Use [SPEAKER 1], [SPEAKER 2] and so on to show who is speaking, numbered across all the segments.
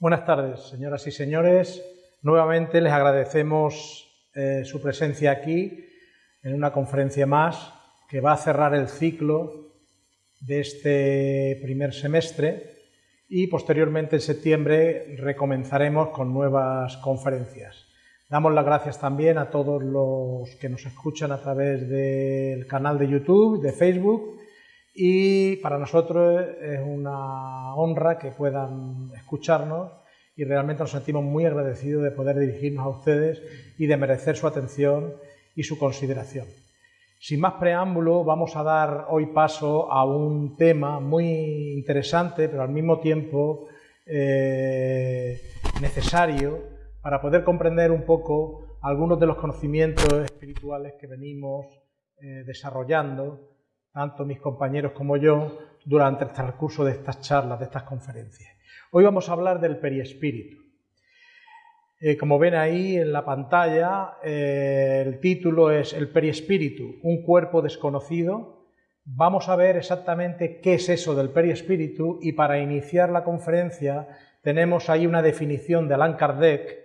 [SPEAKER 1] Buenas tardes, señoras y señores. Nuevamente les agradecemos eh, su presencia aquí en una conferencia más que va a cerrar el ciclo de este primer semestre y posteriormente en septiembre recomenzaremos con nuevas conferencias. Damos las gracias también a todos los que nos escuchan a través del canal de YouTube, de Facebook y para nosotros es una honra que puedan escucharnos y realmente nos sentimos muy agradecidos de poder dirigirnos a ustedes y de merecer su atención y su consideración. Sin más preámbulo, vamos a dar hoy paso a un tema muy interesante, pero al mismo tiempo eh, necesario para poder comprender un poco algunos de los conocimientos espirituales que venimos eh, desarrollando tanto mis compañeros como yo, durante el transcurso de estas charlas, de estas conferencias. Hoy vamos a hablar del periespíritu. Eh, como ven ahí en la pantalla, eh, el título es El periespíritu, un cuerpo desconocido. Vamos a ver exactamente qué es eso del periespíritu y para iniciar la conferencia tenemos ahí una definición de Allan Kardec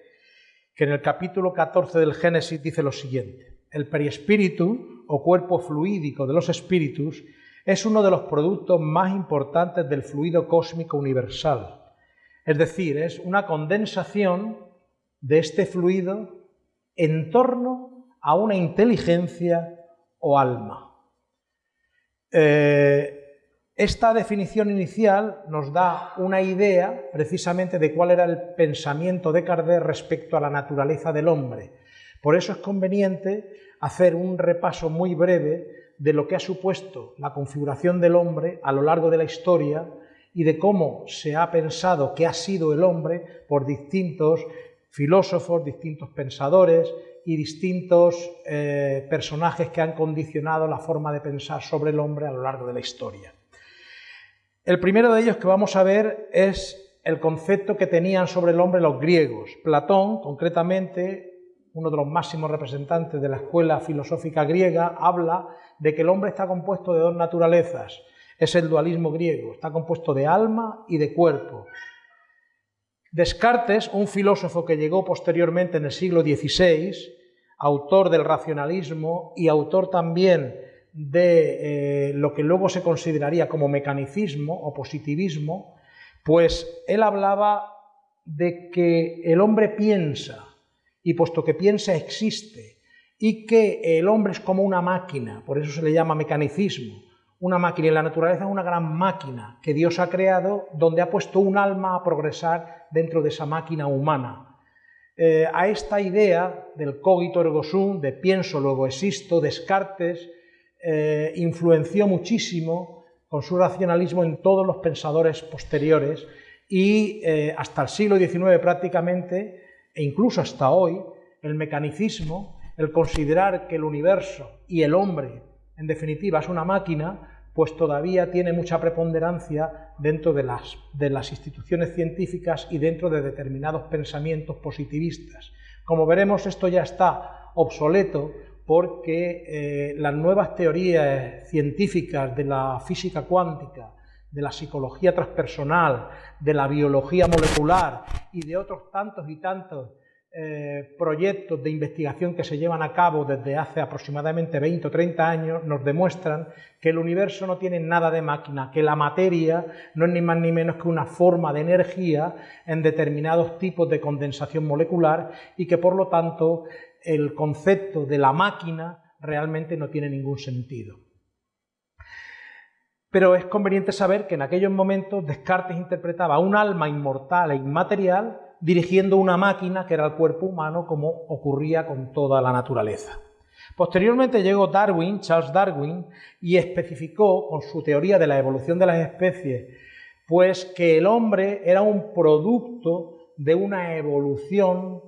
[SPEAKER 1] que en el capítulo 14 del Génesis dice lo siguiente. El periespíritu, o cuerpo fluídico de los espíritus, es uno de los productos más importantes del fluido cósmico universal. Es decir, es una condensación de este fluido en torno a una inteligencia o alma. Eh, esta definición inicial nos da una idea precisamente de cuál era el pensamiento de Kardec respecto a la naturaleza del hombre. Por eso es conveniente hacer un repaso muy breve de lo que ha supuesto la configuración del hombre a lo largo de la historia y de cómo se ha pensado que ha sido el hombre por distintos filósofos, distintos pensadores y distintos eh, personajes que han condicionado la forma de pensar sobre el hombre a lo largo de la historia. El primero de ellos que vamos a ver es el concepto que tenían sobre el hombre los griegos. Platón, concretamente, uno de los máximos representantes de la escuela filosófica griega, habla de que el hombre está compuesto de dos naturalezas. Es el dualismo griego, está compuesto de alma y de cuerpo. Descartes, un filósofo que llegó posteriormente en el siglo XVI, autor del racionalismo y autor también de eh, lo que luego se consideraría como mecanicismo o positivismo, pues él hablaba de que el hombre piensa, y puesto que piensa existe y que el hombre es como una máquina, por eso se le llama mecanicismo, una máquina y la naturaleza es una gran máquina que Dios ha creado donde ha puesto un alma a progresar dentro de esa máquina humana. Eh, a esta idea del cogito ergo sum, de pienso luego existo, Descartes, eh, influenció muchísimo con su racionalismo en todos los pensadores posteriores y eh, hasta el siglo XIX prácticamente e incluso hasta hoy, el mecanicismo, el considerar que el universo y el hombre, en definitiva, es una máquina, pues todavía tiene mucha preponderancia dentro de las, de las instituciones científicas y dentro de determinados pensamientos positivistas. Como veremos, esto ya está obsoleto porque eh, las nuevas teorías científicas de la física cuántica, de la psicología transpersonal, de la biología molecular y de otros tantos y tantos eh, proyectos de investigación que se llevan a cabo desde hace aproximadamente 20 o 30 años nos demuestran que el universo no tiene nada de máquina, que la materia no es ni más ni menos que una forma de energía en determinados tipos de condensación molecular y que por lo tanto el concepto de la máquina realmente no tiene ningún sentido. Pero es conveniente saber que en aquellos momentos Descartes interpretaba un alma inmortal e inmaterial dirigiendo una máquina que era el cuerpo humano como ocurría con toda la naturaleza. Posteriormente llegó Darwin, Charles Darwin, y especificó con su teoría de la evolución de las especies, pues que el hombre era un producto de una evolución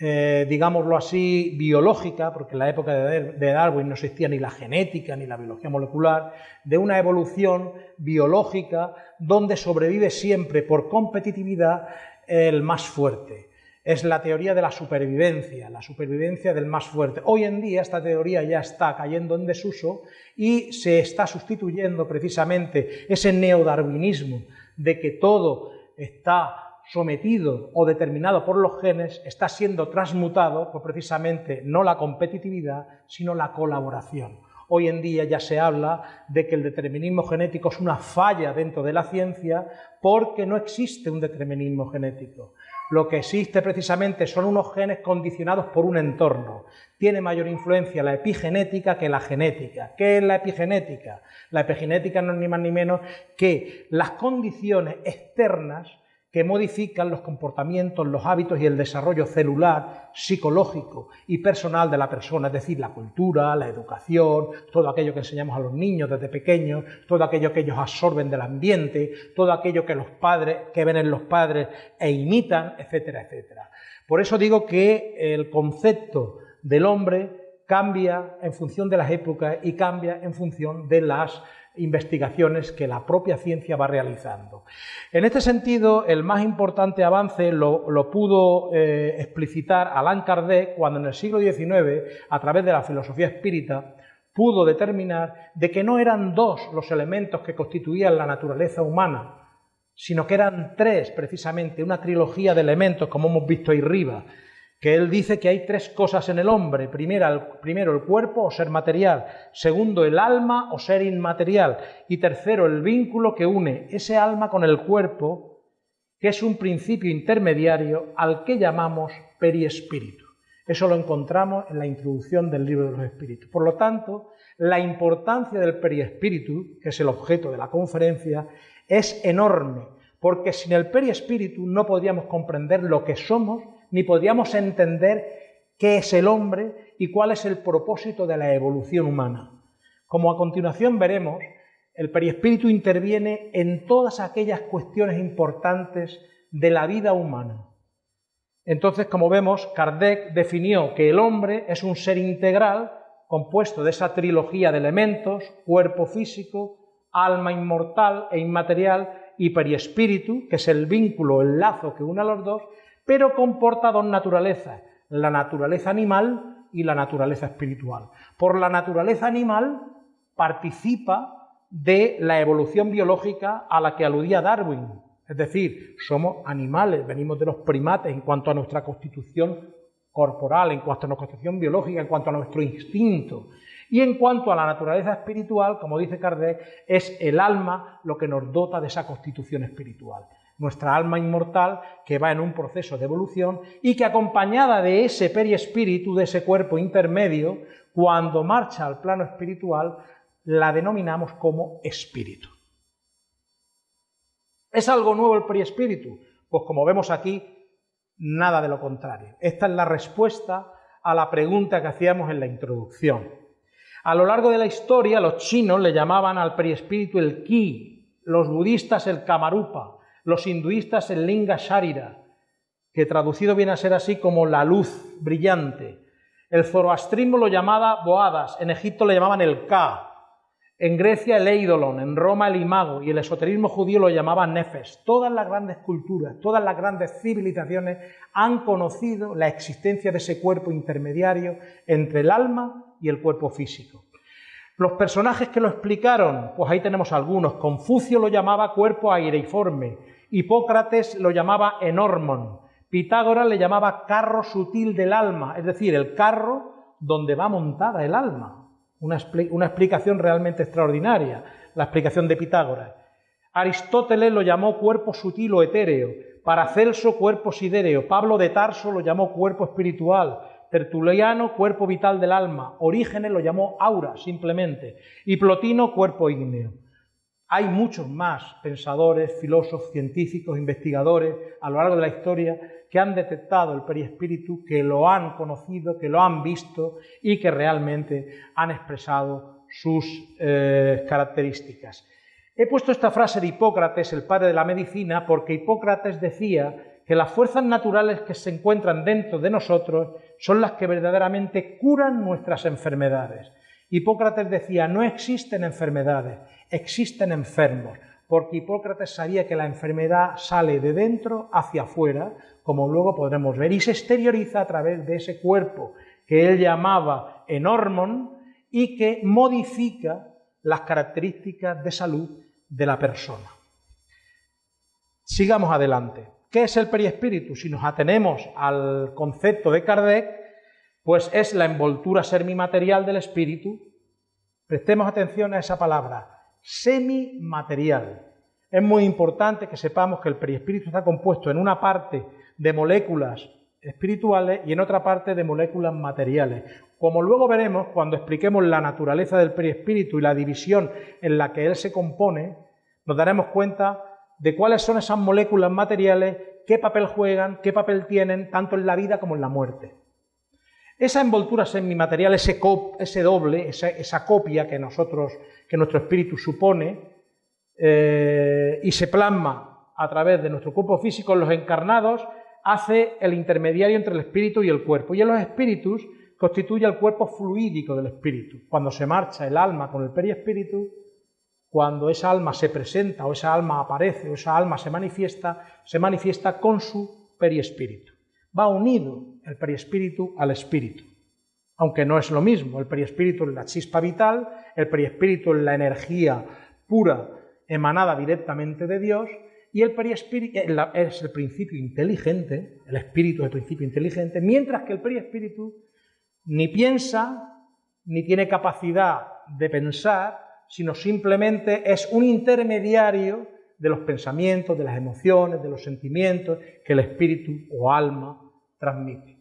[SPEAKER 1] eh, digámoslo así, biológica, porque en la época de Darwin no existía ni la genética ni la biología molecular, de una evolución biológica donde sobrevive siempre por competitividad el más fuerte. Es la teoría de la supervivencia, la supervivencia del más fuerte. Hoy en día esta teoría ya está cayendo en desuso y se está sustituyendo precisamente ese neodarwinismo de que todo está sometido o determinado por los genes está siendo transmutado por precisamente no la competitividad, sino la colaboración. Hoy en día ya se habla de que el determinismo genético es una falla dentro de la ciencia porque no existe un determinismo genético. Lo que existe precisamente son unos genes condicionados por un entorno. Tiene mayor influencia la epigenética que la genética. ¿Qué es la epigenética? La epigenética no es ni más ni menos que las condiciones externas que modifican los comportamientos, los hábitos y el desarrollo celular, psicológico y personal de la persona, es decir, la cultura, la educación, todo aquello que enseñamos a los niños desde pequeños, todo aquello que ellos absorben del ambiente, todo aquello que los padres, que ven en los padres e imitan, etcétera, etcétera. Por eso digo que el concepto del hombre cambia en función de las épocas y cambia en función de las investigaciones que la propia ciencia va realizando. En este sentido, el más importante avance lo, pudo eh, explicitar Alain Kardec cuando en el siglo XIX, a través de la filosofía espírita, pudo determinar de que no eran dos los elementos que constituían la naturaleza humana, sino que eran tres, precisamente, una trilogía de elementos, como hemos visto ahí arriba, que él dice que hay tres cosas en el hombre. Primero, el cuerpo o ser material, segundo el alma o ser inmaterial y tercero el vínculo que une ese alma con el cuerpo, que es un principio intermediario al que llamamos periespíritu. Eso lo encontramos en la introducción del libro de los espíritus. Por lo tanto, la importancia del periespíritu, que es el objeto de la conferencia, es enorme, porque sin el periespíritu no podríamos comprender lo que somos ni podríamos entender qué es el hombre y cuál es el propósito de la evolución humana. Como a continuación veremos, el perispíritu interviene en todas aquellas cuestiones importantes de la vida humana. Entonces, como vemos, Kardec definió que el hombre es un ser integral compuesto de esa trilogía de elementos, cuerpo físico, alma inmortal e inmaterial y periespíritu, que es el vínculo, el lazo que une a los dos, pero comporta dos naturalezas, la naturaleza animal y la naturaleza espiritual. Por la naturaleza animal participa de la evolución biológica a la que aludía Darwin, es decir, somos animales, venimos de los primates en cuanto a nuestra constitución corporal, en cuanto a nuestra constitución biológica, en cuanto a nuestro instinto. Y en cuanto a la naturaleza espiritual, como dice Kardec, es el alma lo que nos dota de esa constitución espiritual nuestra alma inmortal que va en un proceso de evolución y que acompañada de ese periespíritu, de ese cuerpo intermedio, cuando marcha al plano espiritual, la denominamos como espíritu. ¿Es algo nuevo el periespíritu? Pues como vemos aquí, nada de lo contrario. Esta es la respuesta a la pregunta que hacíamos en la introducción. A lo largo de la historia, los chinos le llamaban al periespíritu el ki, los budistas el kamarupa, los hinduistas el Linga Sharira, que traducido viene a ser así como la luz brillante. El zoroastrismo lo llamaba Boadas, en Egipto le llamaban el Ka, en Grecia el Eidolon, en Roma el Imago y el esoterismo judío lo llamaba Nefes. Todas las grandes culturas, todas las grandes civilizaciones han conocido la existencia de ese cuerpo intermediario entre el alma y el cuerpo físico. Los personajes que lo explicaron, pues ahí tenemos algunos. Confucio lo llamaba cuerpo aireiforme, Hipócrates lo llamaba enormon, Pitágoras le llamaba carro sutil del alma, es decir, el carro donde va montada el alma. Una, una explicación realmente extraordinaria, la explicación de Pitágoras. Aristóteles lo llamó cuerpo sutil o etéreo, Paracelso cuerpo sidéreo, Pablo de Tarso lo llamó cuerpo espiritual, Tertuliano cuerpo vital del alma, Orígenes lo llamó aura simplemente, y Plotino cuerpo ígneo. Hay muchos más pensadores, filósofos, científicos, investigadores a lo largo de la historia que han detectado el periespíritu, que lo han conocido, que lo han visto y que realmente han expresado sus eh, características. He puesto esta frase de Hipócrates, el padre de la medicina, porque Hipócrates decía que las fuerzas naturales que se encuentran dentro de nosotros son las que verdaderamente curan nuestras enfermedades. Hipócrates decía, no existen enfermedades, existen enfermos, porque Hipócrates sabía que la enfermedad sale de dentro hacia afuera, como luego podremos ver, y se exterioriza a través de ese cuerpo que él llamaba enormon y que modifica las características de salud de la persona. Sigamos adelante. ¿Qué es el perispíritu? Si nos atenemos al concepto de Kardec, pues es la envoltura semimaterial del espíritu. Prestemos atención a esa palabra, semimaterial. Es muy importante que sepamos que el perispíritu está compuesto en una parte de moléculas espirituales y en otra parte de moléculas materiales. Como luego veremos cuando expliquemos la naturaleza del perispíritu y la división en la que él se compone, nos daremos cuenta de cuáles son esas moléculas materiales, qué papel juegan, qué papel tienen, tanto en la vida como en la muerte. Esa envoltura semimaterial, ese, ese doble, esa, copia que nosotros, que nuestro espíritu supone, eh, y se plasma a través de nuestro cuerpo físico en los encarnados, hace el intermediario entre el espíritu y el cuerpo. Y en los espíritus constituye el cuerpo fluídico del espíritu. Cuando se marcha el alma con el periespíritu, cuando esa alma se presenta o esa alma aparece o esa alma se manifiesta, se manifiesta con su periespíritu. Va unido el periespíritu al espíritu, aunque no es lo mismo. El periespíritu es la chispa vital, el periespíritu es la energía pura emanada directamente de Dios y el periespíritu es el principio inteligente, el espíritu es el principio inteligente, mientras que el periespíritu ni piensa ni tiene capacidad de pensar, sino simplemente es un intermediario de los pensamientos, de las emociones, de los sentimientos que el espíritu o alma transmite.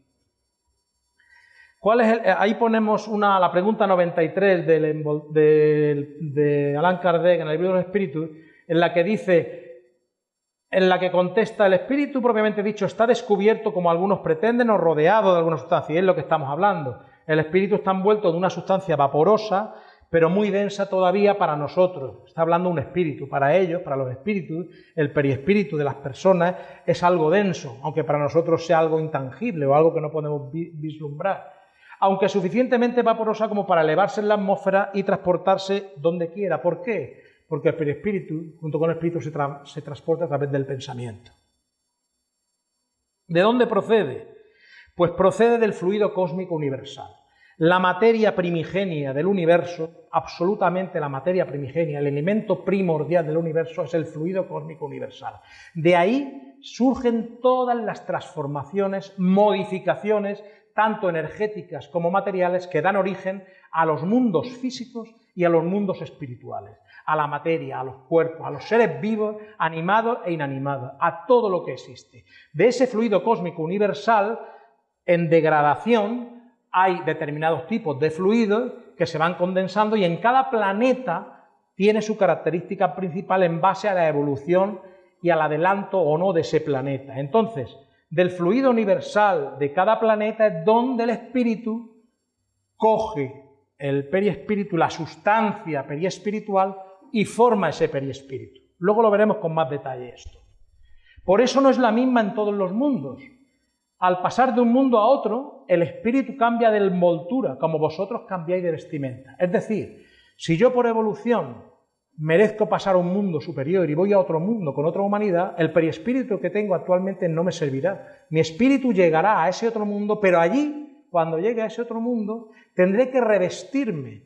[SPEAKER 1] ¿Cuál es eh, ahí ponemos una, la pregunta 93 del, de Allan Kardec en el libro de los espíritus, en la que dice, en la que contesta el espíritu propiamente dicho está descubierto como algunos pretenden o rodeado de alguna sustancia, y es lo que estamos hablando. El espíritu está envuelto de una sustancia vaporosa pero muy densa todavía para nosotros. Está hablando un espíritu. Para ellos, para los espíritus, el periespíritu de las personas es algo denso, aunque para nosotros sea algo intangible o algo que no podemos vislumbrar. Aunque suficientemente vaporosa como para elevarse en la atmósfera y transportarse donde quiera. ¿Por qué? Porque el periespíritu, junto con el espíritu, se, se transporta a través del pensamiento. ¿De dónde procede? Pues procede del fluido cósmico universal. La materia primigenia del universo, absolutamente la materia primigenia, el elemento primordial del universo es el fluido cósmico universal. De ahí surgen todas las transformaciones, modificaciones, tanto energéticas como materiales, que dan origen a los mundos físicos y a los mundos espirituales, a la materia, a los cuerpos, a los seres vivos, animados e inanimados, a todo lo que existe. De ese fluido cósmico universal, en degradación, hay determinados tipos de fluidos que se van condensando y en cada planeta tiene su característica principal en base a la evolución y al adelanto o no de ese planeta. Entonces, del fluido universal de cada planeta es donde el espíritu coge el periespíritu, la sustancia periespiritual y forma ese periespíritu. Luego lo veremos con más detalle esto. Por eso no es la misma en todos los mundos. Al pasar de un mundo a otro, el espíritu cambia de envoltura, como vosotros cambiáis de vestimenta. Es decir, si yo por evolución merezco pasar a un mundo superior y voy a otro mundo con otra humanidad, el periespíritu que tengo actualmente no me servirá. Mi espíritu llegará a ese otro mundo, pero allí, cuando llegue a ese otro mundo, tendré que revestirme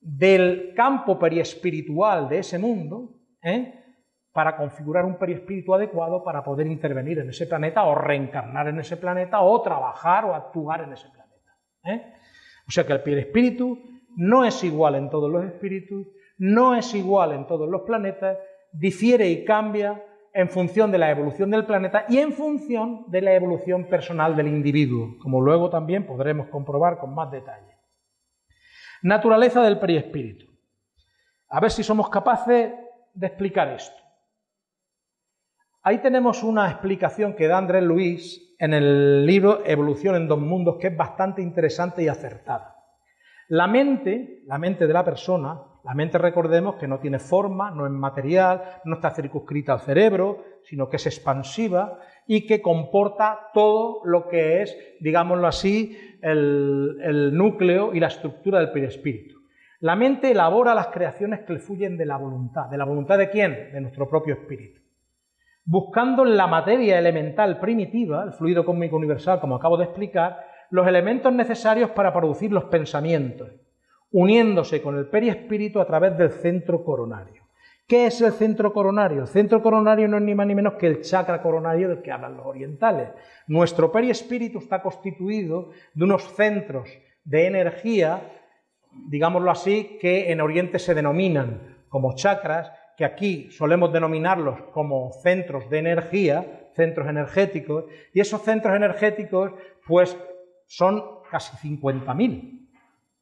[SPEAKER 1] del campo periespiritual de ese mundo, ¿eh? Para configurar un perispíritu adecuado para poder intervenir en ese planeta o reencarnar en ese planeta o trabajar o actuar en ese planeta. ¿eh? O sea que el perispíritu no es igual en todos los espíritus, no es igual en todos los planetas, difiere y cambia en función de la evolución del planeta y en función de la evolución personal del individuo, como luego también podremos comprobar con más detalle. Naturaleza del perispíritu. A ver si somos capaces de explicar esto. Ahí tenemos una explicación que da Andrés Luis en el libro Evolución en dos mundos, que es bastante interesante y acertada. La mente, la mente de la persona, la mente recordemos que no tiene forma, no es material, no está circunscrita al cerebro, sino que es expansiva y que comporta todo lo que es, digámoslo así, el, núcleo y la estructura del perispíritu. La mente elabora las creaciones que le fluyen de la voluntad. ¿De la voluntad de quién? De nuestro propio espíritu buscando en la materia elemental primitiva, el fluido cósmico universal, como acabo de explicar, los elementos necesarios para producir los pensamientos, uniéndose con el perispíritu a través del centro coronario. ¿Qué es el centro coronario? El centro coronario no es ni más ni menos que el chakra coronario del que hablan los orientales. Nuestro perispíritu está constituido de unos centros de energía, digámoslo así, que en Oriente se denominan como chakras, que aquí solemos denominarlos como centros de energía, centros energéticos, y esos centros energéticos pues son casi 50.000,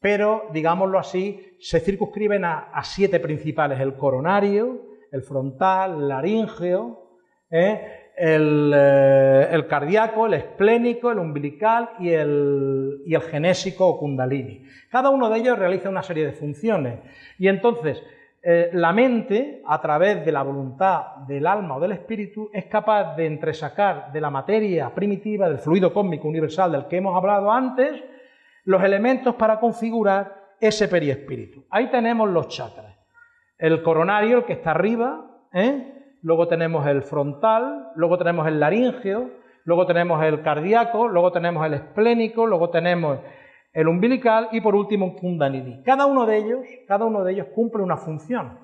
[SPEAKER 1] pero digámoslo así, se circunscriben a, siete principales, el coronario, el frontal, el laríngeo, ¿eh? Eh, el, cardíaco, el esplénico, el umbilical y el, y el genésico o kundalini. Cada uno de ellos realiza una serie de funciones y entonces eh, la mente, a través de la voluntad del alma o del espíritu, es capaz de entresacar de la materia primitiva, del fluido cósmico universal del que hemos hablado antes, los elementos para configurar ese periespíritu. Ahí tenemos los chakras. El coronario, el que está arriba, ¿eh? luego tenemos el frontal, luego tenemos el laríngeo, luego tenemos el cardíaco, luego tenemos el esplénico, luego tenemos el umbilical y por último un kundalini. Cada uno de ellos, cada uno de ellos cumple una función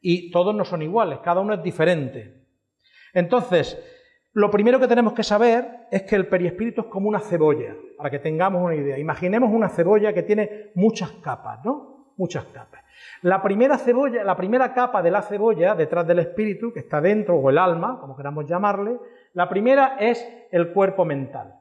[SPEAKER 1] y todos no son iguales, cada uno es diferente. Entonces, lo primero que tenemos que saber es que el periespíritu es como una cebolla, para que tengamos una idea. Imaginemos una cebolla que tiene muchas capas, ¿no? Muchas capas. La primera cebolla, la primera capa de la cebolla, detrás del espíritu, que está dentro, o el alma, como queramos llamarle, la primera es el cuerpo mental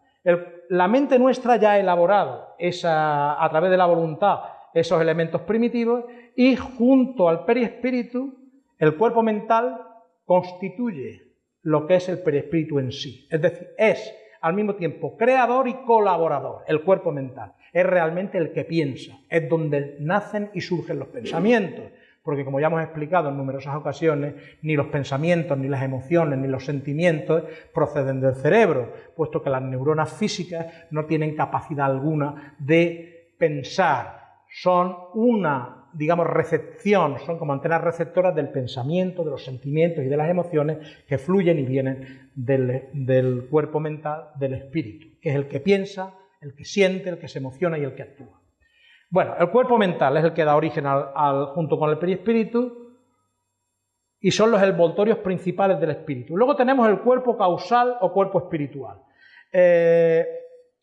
[SPEAKER 1] la mente nuestra ya ha elaborado esa, a través de la voluntad esos elementos primitivos y junto al perispíritu, el cuerpo mental constituye lo que es el perispíritu en sí. Es decir, es al mismo tiempo creador y colaborador, el cuerpo mental. Es realmente el que piensa, es donde nacen y surgen los pensamientos porque como ya hemos explicado en numerosas ocasiones, ni los pensamientos, ni las emociones, ni los sentimientos proceden del cerebro, puesto que las neuronas físicas no tienen capacidad alguna de pensar, son una, digamos, recepción, son como antenas receptoras del pensamiento, de los sentimientos y de las emociones que fluyen y vienen del, cuerpo mental, del espíritu, que es el que piensa, el que siente, el que se emociona y el que actúa. Bueno, el cuerpo mental es el que da origen al, junto con el perispíritu y son los envoltorios principales del espíritu. Luego tenemos el cuerpo causal o cuerpo espiritual. Eh,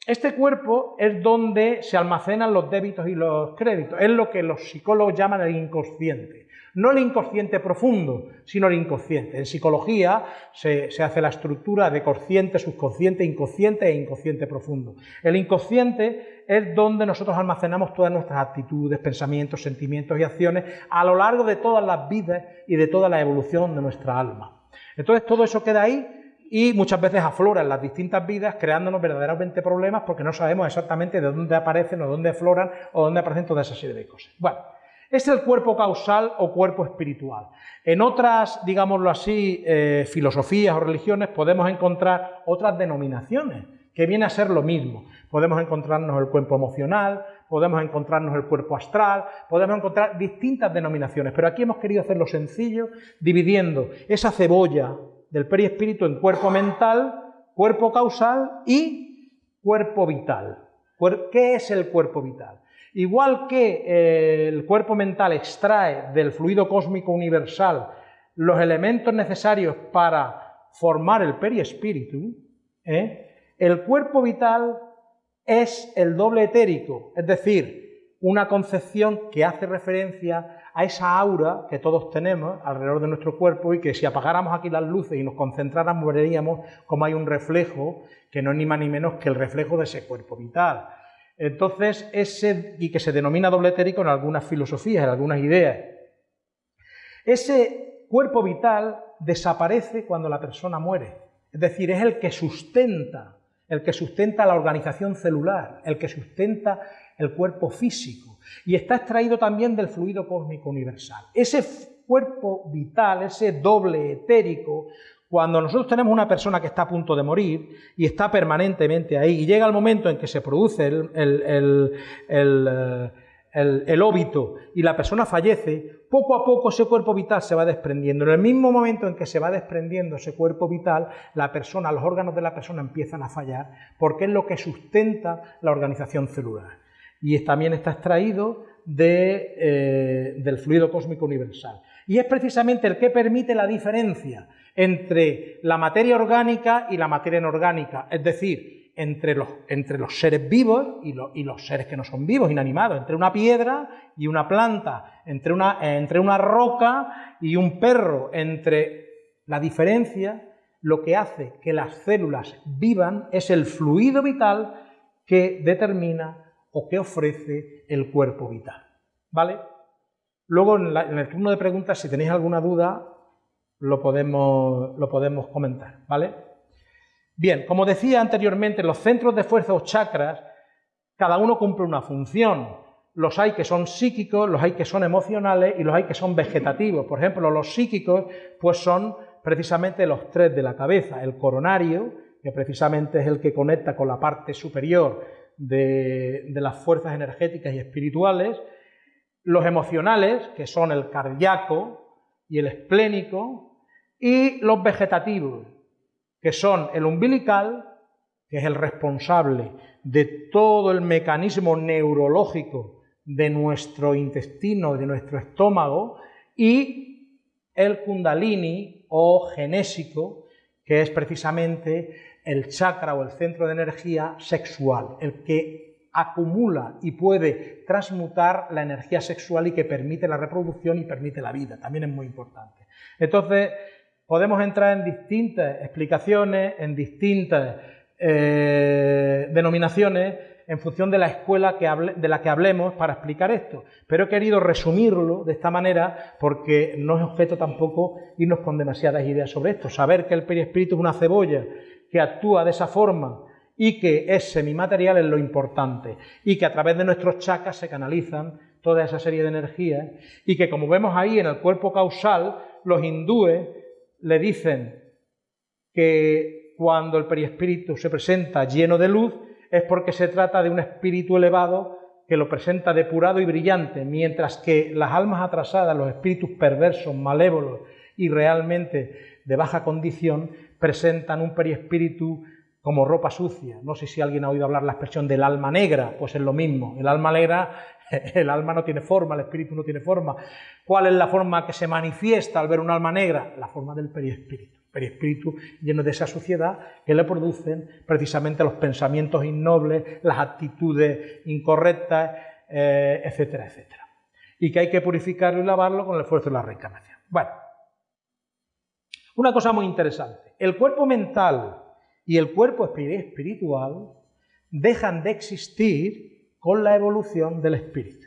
[SPEAKER 1] este cuerpo es donde se almacenan los débitos y los créditos, es lo que los psicólogos llaman el inconsciente. No el inconsciente profundo, sino el inconsciente. En psicología se, hace la estructura de consciente, subconsciente, inconsciente e inconsciente profundo. El inconsciente es donde nosotros almacenamos todas nuestras actitudes, pensamientos, sentimientos y acciones a lo largo de todas las vidas y de toda la evolución de nuestra alma. Entonces todo eso queda ahí y muchas veces aflora en las distintas vidas creándonos verdaderamente problemas porque no sabemos exactamente de dónde aparecen o dónde afloran o dónde aparecen toda esa serie de cosas. Bueno, es el cuerpo causal o cuerpo espiritual. En otras, digámoslo así, eh, filosofías o religiones podemos encontrar otras denominaciones que viene a ser lo mismo. Podemos encontrarnos el cuerpo emocional, podemos encontrarnos el cuerpo astral, podemos encontrar distintas denominaciones, pero aquí hemos querido hacerlo sencillo, dividiendo esa cebolla del perispíritu en cuerpo mental, cuerpo causal y cuerpo vital. ¿Qué es el cuerpo vital? Igual que eh, el cuerpo mental extrae del fluido cósmico universal los elementos necesarios para formar el perispíritu, ¿eh? el cuerpo vital es el doble etérico, es decir, una concepción que hace referencia a esa aura que todos tenemos alrededor de nuestro cuerpo y que si apagáramos aquí las luces y nos concentráramos veríamos como hay un reflejo que no es ni más ni menos que el reflejo de ese cuerpo vital. Entonces, ese, y que se denomina doble etérico en algunas filosofías, en algunas ideas. Ese cuerpo vital desaparece cuando la persona muere. Es decir, es el que sustenta, el que sustenta la organización celular, el que sustenta el cuerpo físico. Y está extraído también del fluido cósmico universal. Ese cuerpo vital, ese doble etérico, cuando nosotros tenemos una persona que está a punto de morir y está permanentemente ahí y llega el momento en que se produce el, el, óbito y la persona fallece, poco a poco ese cuerpo vital se va desprendiendo. En el mismo momento en que se va desprendiendo ese cuerpo vital, la persona, los órganos de la persona empiezan a fallar porque es lo que sustenta la organización celular. Y también está extraído eh, del fluido cósmico universal. Y es precisamente el que permite la diferencia entre la materia orgánica y la materia inorgánica, es decir, entre los, entre los seres vivos y, y, los seres que no son vivos, inanimados, entre una piedra y una planta, entre una, entre una roca y un perro, entre la diferencia, lo que hace que las células vivan es el fluido vital que determina o que ofrece el cuerpo vital. ¿Vale? Luego en, el turno de preguntas, si tenéis alguna duda, lo podemos, lo podemos comentar. ¿Vale? Bien, como decía anteriormente, los centros de fuerza o chakras, cada uno cumple una función. Los hay que son psíquicos, los hay que son emocionales y los hay que son vegetativos. Por ejemplo, los psíquicos pues son precisamente los tres de la cabeza, el coronario, que precisamente es el que conecta con la parte superior de, de las fuerzas energéticas y espirituales, los emocionales, que son el cardíaco y el esplénico, y los vegetativos, que son el umbilical, que es el responsable de todo el mecanismo neurológico de nuestro intestino, de nuestro estómago, y el kundalini o genésico, que es precisamente el chakra o el centro de energía sexual, el que acumula y puede transmutar la energía sexual y que permite la reproducción y permite la vida, también es muy importante. Entonces, podemos entrar en distintas explicaciones, en distintas eh, denominaciones, en función de la escuela que de la que hablemos para explicar esto. Pero he querido resumirlo de esta manera porque no es objeto tampoco irnos con demasiadas ideas sobre esto. Saber que el perispíritu es una cebolla que actúa de esa forma y que es semimaterial es lo importante y que a través de nuestros chakras se canalizan toda esa serie de energías y que como vemos ahí en el cuerpo causal, los hindúes le dicen que cuando el perispíritu se presenta lleno de luz es porque se trata de un espíritu elevado que lo presenta depurado y brillante, mientras que las almas atrasadas, los espíritus perversos, malévolos y realmente de baja condición, presentan un perispíritu como ropa sucia. No sé si alguien ha oído hablar la expresión del alma negra, pues es lo mismo. El alma negra, el alma no tiene forma, el espíritu no tiene forma. ¿Cuál es la forma que se manifiesta al ver un alma negra? La forma del perispíritu. Perispíritu lleno de esa suciedad que le producen precisamente los pensamientos innobles, las actitudes incorrectas, eh, etcétera, etcétera. Y que hay que purificarlo y lavarlo con el esfuerzo de la reencarnación. Bueno, una cosa muy interesante. El cuerpo mental y el cuerpo espiritual dejan de existir con la evolución del espíritu.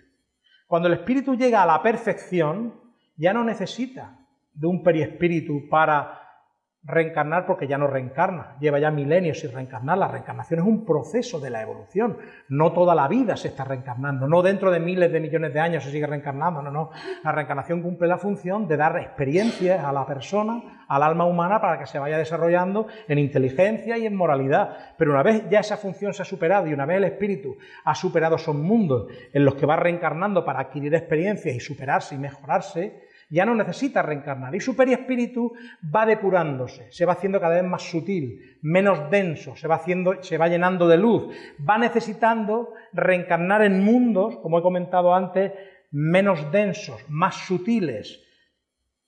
[SPEAKER 1] Cuando el espíritu llega a la perfección, ya no necesita de un periespíritu para reencarnar porque ya no reencarna, lleva ya milenios sin reencarnar. La reencarnación es un proceso de la evolución, no toda la vida se está reencarnando, no dentro de miles de millones de años se sigue reencarnando, no, no. La reencarnación cumple la función de dar experiencias a la persona, al alma humana, para que se vaya desarrollando en inteligencia y en moralidad. Pero una vez ya esa función se ha superado y una vez el espíritu ha superado esos mundos en los que va reencarnando para adquirir experiencias y superarse y mejorarse, ya no necesita reencarnar y su perispíritu va depurándose, se va haciendo cada vez más sutil, menos denso, se va, haciendo, se va llenando de luz, va necesitando reencarnar en mundos, como he comentado antes, menos densos, más sutiles,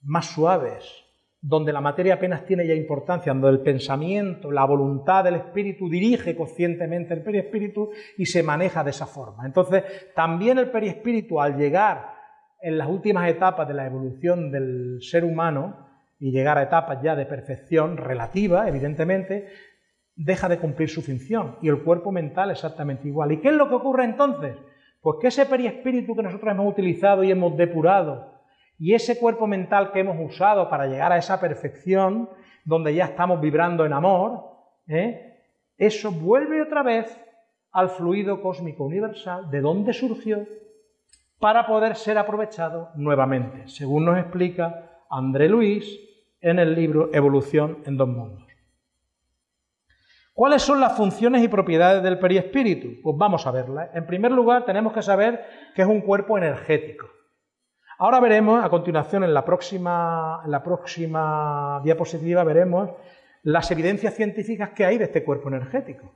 [SPEAKER 1] más suaves, donde la materia apenas tiene ya importancia, donde el pensamiento, la voluntad del espíritu dirige conscientemente el perispíritu y se maneja de esa forma. Entonces, también el perispíritu al llegar en las últimas etapas de la evolución del ser humano y llegar a etapas ya de perfección relativa, evidentemente, deja de cumplir su función y el cuerpo mental exactamente igual. ¿Y qué es lo que ocurre entonces? Pues que ese perispíritu que nosotros hemos utilizado y hemos depurado y ese cuerpo mental que hemos usado para llegar a esa perfección, donde ya estamos vibrando en amor, ¿eh? eso vuelve otra vez al fluido cósmico universal, de donde surgió para poder ser aprovechado nuevamente, según nos explica André Luis en el libro Evolución en dos mundos. ¿Cuáles son las funciones y propiedades del periespíritu? Pues vamos a verlas. En primer lugar, tenemos que saber que es un cuerpo energético. Ahora veremos, a continuación, en la próxima, en la próxima diapositiva, veremos las evidencias científicas que hay de este cuerpo energético,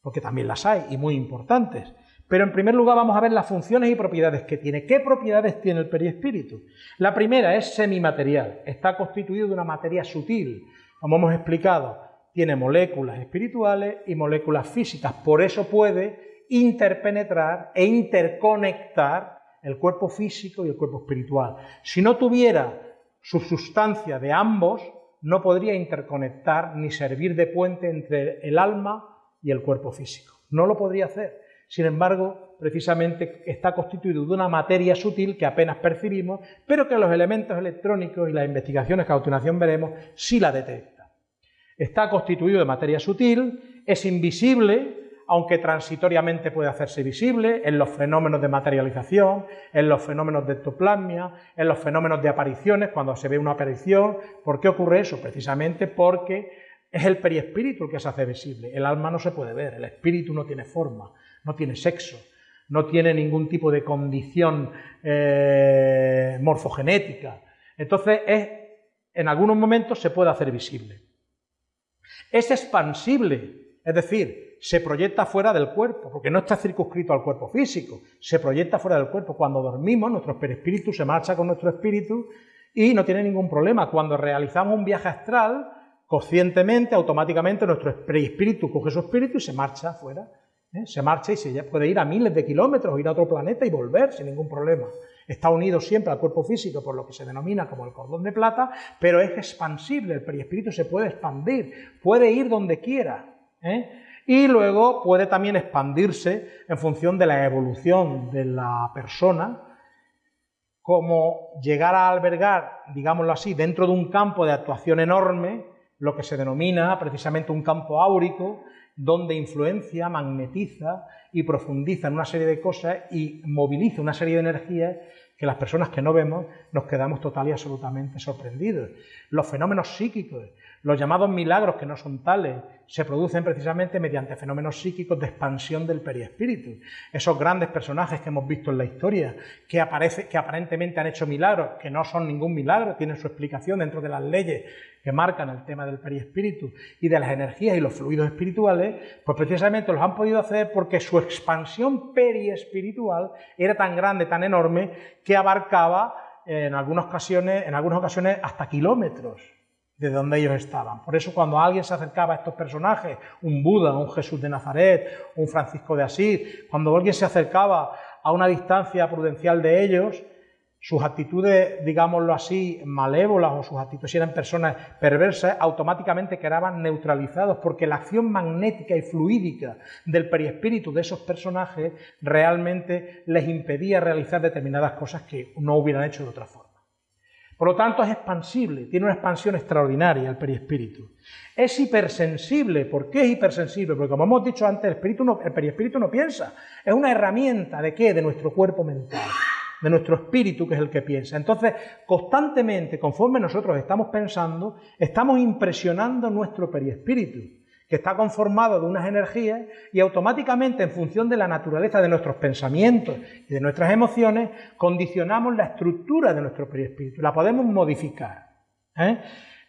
[SPEAKER 1] porque también las hay y muy importantes. Pero en primer lugar vamos a ver las funciones y propiedades que tiene. ¿Qué propiedades tiene el perispíritu? La primera es semimaterial, está constituido de una materia sutil, como hemos explicado, tiene moléculas espirituales y moléculas físicas, por eso puede interpenetrar e interconectar el cuerpo físico y el cuerpo espiritual. Si no tuviera su sustancia de ambos, no podría interconectar ni servir de puente entre el alma y el cuerpo físico. No lo podría hacer. Sin embargo, precisamente está constituido de una materia sutil que apenas percibimos, pero que los elementos electrónicos y las investigaciones que a continuación veremos sí la detectan. Está constituido de materia sutil, es invisible, aunque transitoriamente puede hacerse visible en los fenómenos de materialización, en los fenómenos de ectoplasmia, en los fenómenos de apariciones, cuando se ve una aparición. ¿Por qué ocurre eso? Precisamente porque es el periespíritu el que se hace visible. El alma no se puede ver, el espíritu no tiene forma, no tiene sexo, no tiene ningún tipo de condición eh, morfogenética. Entonces, en algunos momentos se puede hacer visible. Es expansible, es decir, se proyecta fuera del cuerpo, porque no está circunscrito al cuerpo físico, se proyecta fuera del cuerpo. Cuando dormimos, nuestro perispíritu se marcha con nuestro espíritu y no tiene ningún problema. Cuando realizamos un viaje astral, conscientemente, automáticamente, nuestro perispíritu coge su espíritu y se marcha fuera. ¿Eh? Se marcha y se puede ir a miles de kilómetros, ir a otro planeta y volver sin ningún problema. Está unido siempre al cuerpo físico por lo que se denomina como el cordón de plata, pero es expansible, el perispíritu se puede expandir, puede ir donde quiera. ¿eh? Y luego puede también expandirse en función de la evolución de la persona, como llegar a albergar, digámoslo así, dentro de un campo de actuación enorme, lo que se denomina precisamente un campo áurico, donde influencia, magnetiza y profundiza en una serie de cosas y moviliza una serie de energías que las personas que no vemos nos quedamos total y absolutamente sorprendidos. Los fenómenos psíquicos, los llamados milagros que no son tales, se producen precisamente mediante fenómenos psíquicos de expansión del periespíritu. Esos grandes personajes que hemos visto en la historia, que, aparece, que aparentemente han hecho milagros, que no son ningún milagro, tienen su explicación dentro de las leyes que marcan el tema del periespíritu y de las energías y los fluidos espirituales, pues precisamente los han podido hacer porque su expansión periespiritual era tan grande, tan enorme, que abarcaba en algunas ocasiones, en algunas ocasiones hasta kilómetros de donde ellos estaban. Por eso cuando alguien se acercaba a estos personajes, un Buda, un Jesús de Nazaret, un Francisco de Asís, cuando alguien se acercaba a una distancia prudencial de ellos, sus actitudes, digámoslo así, malévolas o sus actitudes si eran personas perversas, automáticamente quedaban neutralizados porque la acción magnética y fluídica del periespíritu de esos personajes realmente les impedía realizar determinadas cosas que no hubieran hecho de otra forma. Por lo tanto, es expansible, tiene una expansión extraordinaria el periespíritu. Es hipersensible. ¿Por qué es hipersensible? Porque como hemos dicho antes, el, espíritu el periespíritu no piensa. Es una herramienta de qué? De nuestro cuerpo mental de nuestro espíritu, que es el que piensa. Entonces, constantemente, conforme nosotros estamos pensando, estamos impresionando nuestro periespíritu, que está conformado de unas energías y automáticamente, en función de la naturaleza de nuestros pensamientos y de nuestras emociones, condicionamos la estructura de nuestro periespíritu, la podemos modificar. ¿eh?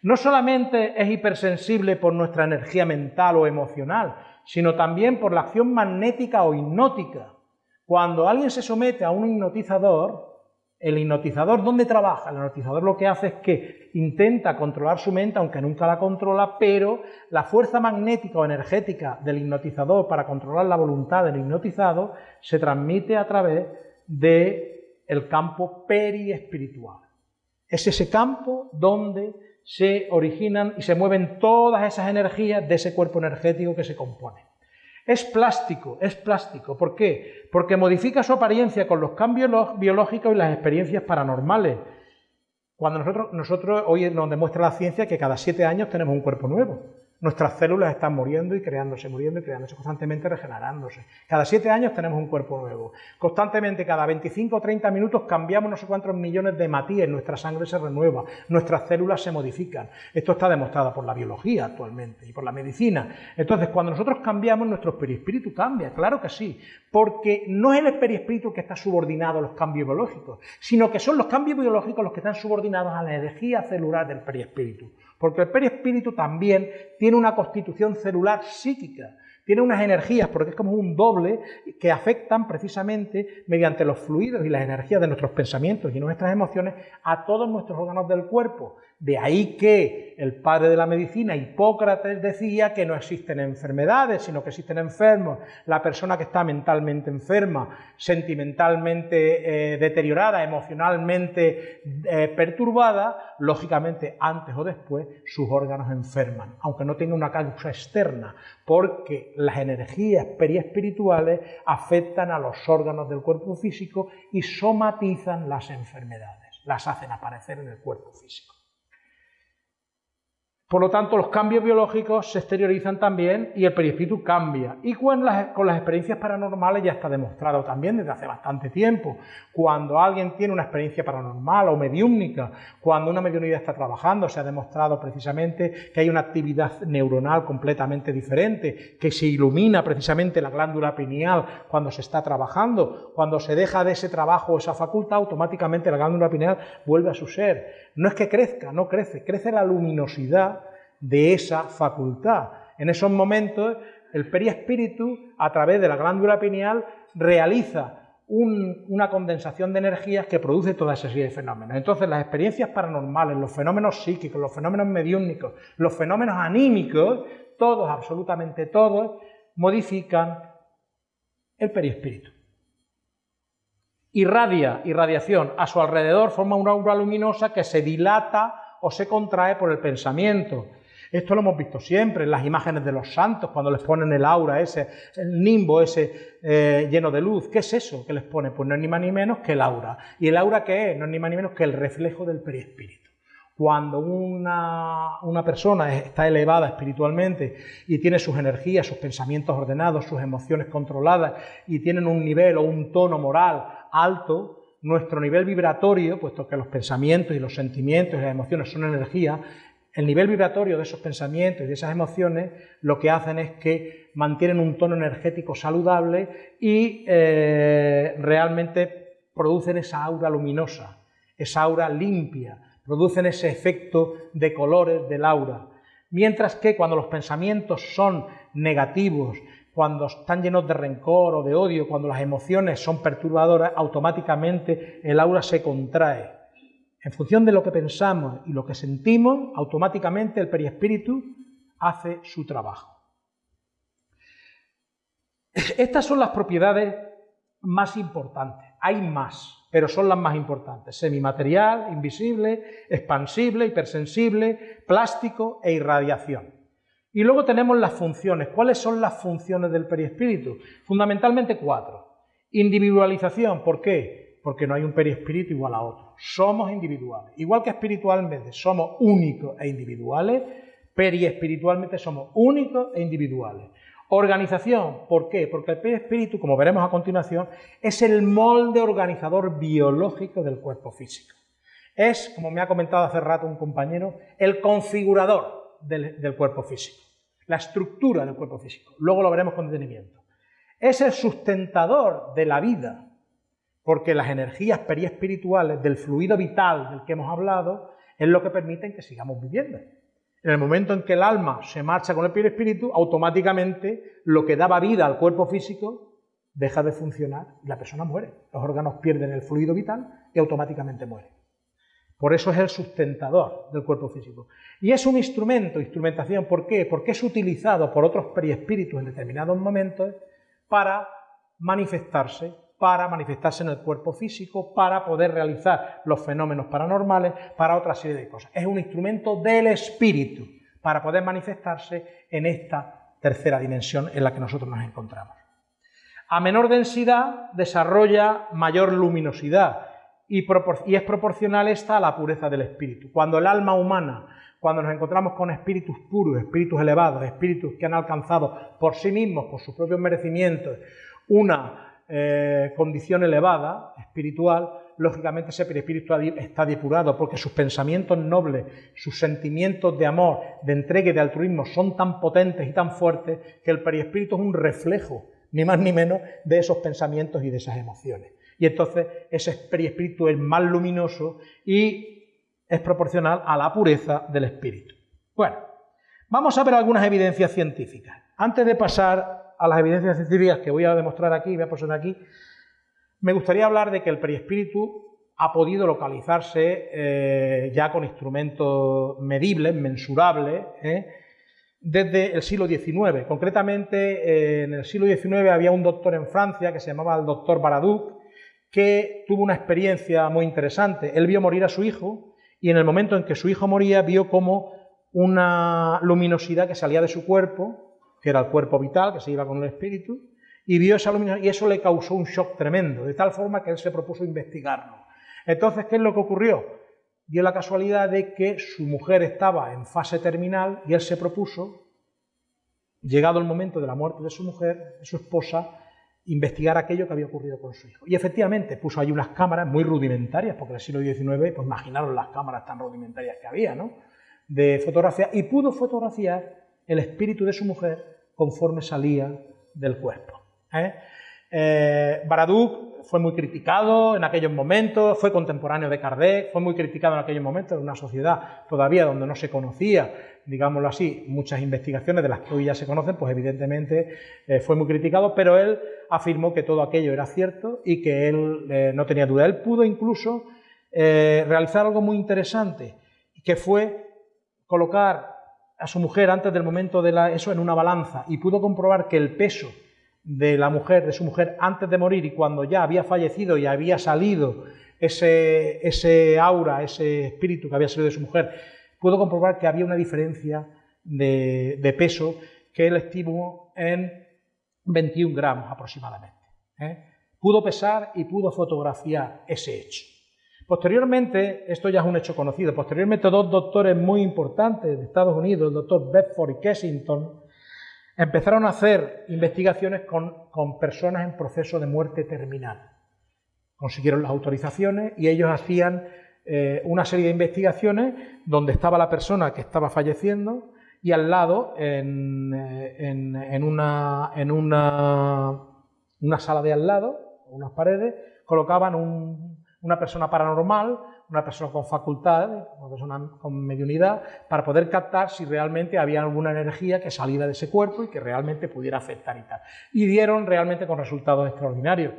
[SPEAKER 1] No solamente es hipersensible por nuestra energía mental o emocional, sino también por la acción magnética o hipnótica cuando alguien se somete a un hipnotizador, el hipnotizador, ¿dónde trabaja? El hipnotizador lo que hace es que intenta controlar su mente, aunque nunca la controla, pero la fuerza magnética o energética del hipnotizador para controlar la voluntad del hipnotizado se transmite a través del el campo periespiritual. Es ese campo donde se originan y se mueven todas esas energías de ese cuerpo energético que se compone. Es plástico, es plástico. ¿Por qué? Porque modifica su apariencia con los cambios biológicos y las experiencias paranormales. Cuando nosotros, nosotros hoy nos demuestra la ciencia que cada siete años tenemos un cuerpo nuevo. Nuestras células están muriendo y creándose, muriendo y creándose, constantemente regenerándose. Cada siete años tenemos un cuerpo nuevo. Constantemente, cada 25 o 30 minutos cambiamos no sé cuántos millones de matías, nuestra sangre se renueva, nuestras células se modifican. Esto está demostrado por la biología actualmente y por la medicina. Entonces, cuando nosotros cambiamos, nuestro perispíritu cambia, claro que sí, porque no es el perispíritu que está subordinado a los cambios biológicos, sino que son los cambios biológicos los que están subordinados a la energía celular del perispíritu porque el perispíritu también tiene una constitución celular psíquica, tiene unas energías, porque es como un doble, que afectan precisamente mediante los fluidos y las energías de nuestros pensamientos y nuestras emociones a todos nuestros órganos del cuerpo. De ahí que el padre de la medicina, Hipócrates, decía que no existen enfermedades, sino que existen enfermos. La persona que está mentalmente enferma, sentimentalmente eh, deteriorada, emocionalmente eh, perturbada, lógicamente antes o después sus órganos enferman, aunque no tenga una causa externa, porque las energías periespirituales afectan a los órganos del cuerpo físico y somatizan las enfermedades, las hacen aparecer en el cuerpo físico. Por lo tanto, los cambios biológicos se exteriorizan también y el perispíritu cambia. Y con las, experiencias paranormales ya está demostrado también desde hace bastante tiempo. Cuando alguien tiene una experiencia paranormal o mediúmnica, cuando una mediunidad está trabajando, se ha demostrado precisamente que hay una actividad neuronal completamente diferente, que se ilumina precisamente la glándula pineal cuando se está trabajando. Cuando se deja de ese trabajo o esa facultad, automáticamente la glándula pineal vuelve a su ser. No es que crezca, no crece, crece la luminosidad de esa facultad. En esos momentos, el periespíritu, a través de la glándula pineal, realiza una condensación de energías que produce toda esa serie de fenómenos. Entonces, las experiencias paranormales, los fenómenos psíquicos, los fenómenos mediúnicos, los fenómenos anímicos, todos, absolutamente todos, modifican el periespíritu irradia irradiación a su alrededor, forma una aura luminosa que se dilata o se contrae por el pensamiento. Esto lo hemos visto siempre en las imágenes de los santos, cuando les ponen el aura ese, el nimbo ese eh, lleno de luz. ¿Qué es eso que les pone? Pues no es ni más ni menos que el aura. ¿Y el aura qué es? No es ni más ni menos que el reflejo del perispíritu. Cuando una, una, persona está elevada espiritualmente y tiene sus energías, sus pensamientos ordenados, sus emociones controladas y tienen un nivel o un tono moral alto, nuestro nivel vibratorio, puesto que los pensamientos y los sentimientos y las emociones son energía, el nivel vibratorio de esos pensamientos y de esas emociones lo que hacen es que mantienen un tono energético saludable y eh, realmente producen esa aura luminosa, esa aura limpia, producen ese efecto de colores del aura. Mientras que cuando los pensamientos son negativos, cuando están llenos de rencor o de odio, cuando las emociones son perturbadoras, automáticamente el aura se contrae. En función de lo que pensamos y lo que sentimos, automáticamente el periespíritu hace su trabajo. Estas son las propiedades más importantes. Hay más, pero son las más importantes. Semimaterial, invisible, expansible, hipersensible, plástico e irradiación. Y luego tenemos las funciones. ¿Cuáles son las funciones del periespíritu? Fundamentalmente cuatro. Individualización. ¿Por qué? Porque no hay un periespíritu igual a otro. Somos individuales. Igual que espiritualmente somos únicos e individuales, periespiritualmente somos únicos e individuales. Organización, ¿por qué? Porque el periespíritu, como veremos a continuación, es el molde organizador biológico del cuerpo físico. Es, como me ha comentado hace rato un compañero, el configurador del, del cuerpo físico la estructura del cuerpo físico. Luego lo veremos con detenimiento. Es el sustentador de la vida, porque las energías periespirituales del fluido vital del que hemos hablado es lo que permiten que sigamos viviendo. En el momento en que el alma se marcha con el periespíritu, automáticamente lo que daba vida al cuerpo físico deja de funcionar y la persona muere. Los órganos pierden el fluido vital y automáticamente muere. Por eso es el sustentador del cuerpo físico. Y es un instrumento, instrumentación, ¿por qué? Porque es utilizado por otros periespíritus en determinados momentos para manifestarse, para manifestarse en el cuerpo físico, para poder realizar los fenómenos paranormales, para otra serie de cosas. Es un instrumento del espíritu para poder manifestarse en esta tercera dimensión en la que nosotros nos encontramos. A menor densidad desarrolla mayor luminosidad, y, es proporcional esta a la pureza del espíritu. Cuando el alma humana, cuando nos encontramos con espíritus puros, espíritus elevados, espíritus que han alcanzado por sí mismos, por sus propios merecimientos, una eh, condición elevada, espiritual, lógicamente ese perispíritu está depurado porque sus pensamientos nobles, sus sentimientos de amor, de entrega y de altruismo son tan potentes y tan fuertes que el perispíritu es un reflejo, ni más ni menos, de esos pensamientos y de esas emociones y entonces ese espíritu es más luminoso y es proporcional a la pureza del espíritu. Bueno, Vamos a ver algunas evidencias científicas. Antes de pasar a las evidencias científicas que voy a demostrar aquí, aquí, me gustaría hablar de que el perispíritu ha podido localizarse eh, ya con instrumentos medibles, mensurables, ¿eh? desde el siglo XIX. Concretamente, eh, en el siglo XIX había un doctor en Francia que se llamaba el doctor Baraduc, que tuvo una experiencia muy interesante. Él vio morir a su hijo y en el momento en que su hijo moría vio como una luminosidad que salía de su cuerpo, que era el cuerpo vital, que se iba con el espíritu, y vio esa luminosidad y eso le causó un shock tremendo, de tal forma que él se propuso investigarlo. Entonces, ¿qué es lo que ocurrió? Dio la casualidad de que su mujer estaba en fase terminal y él se propuso, llegado el momento de la muerte de su mujer, de su esposa, investigar aquello que había ocurrido con su hijo. Y efectivamente puso ahí unas cámaras muy rudimentarias, porque en el siglo XIX, pues imaginaron las cámaras tan rudimentarias que había, ¿no? De fotografía, y pudo fotografiar el espíritu de su mujer conforme salía del cuerpo. ¿eh? Eh, Baraduc fue muy criticado en aquellos momentos, fue contemporáneo de Kardec, fue muy criticado en aquellos momentos en una sociedad todavía donde no se conocía, digámoslo así, muchas investigaciones de las que hoy ya se conocen, pues evidentemente eh, fue muy criticado, pero él afirmó que todo aquello era cierto y que él no tenía duda. Él pudo incluso realizar algo muy interesante, que fue colocar a su mujer antes del momento de la, eso en una balanza y pudo comprobar que el peso de la mujer, de su mujer, antes de morir y cuando ya había fallecido y había salido ese, ese aura, ese espíritu que había salido de su mujer, pudo comprobar que había una diferencia de, peso que él estimó en 21 gramos aproximadamente. ¿eh? Pudo pesar y pudo fotografiar ese hecho. Posteriormente, esto ya es un hecho conocido, posteriormente dos doctores muy importantes de Estados Unidos, el doctor Bedford y Kessington, empezaron a hacer investigaciones con, personas en proceso de muerte terminal. Consiguieron las autorizaciones y ellos hacían eh, una serie de investigaciones donde estaba la persona que estaba falleciendo y al lado, en, eh, una, en una, una, sala de al lado, unas paredes, colocaban una persona paranormal una persona con facultad, una persona con mediunidad, para poder captar si realmente había alguna energía que saliera de ese cuerpo y que realmente pudiera afectar y tal. Y dieron realmente con resultados extraordinarios.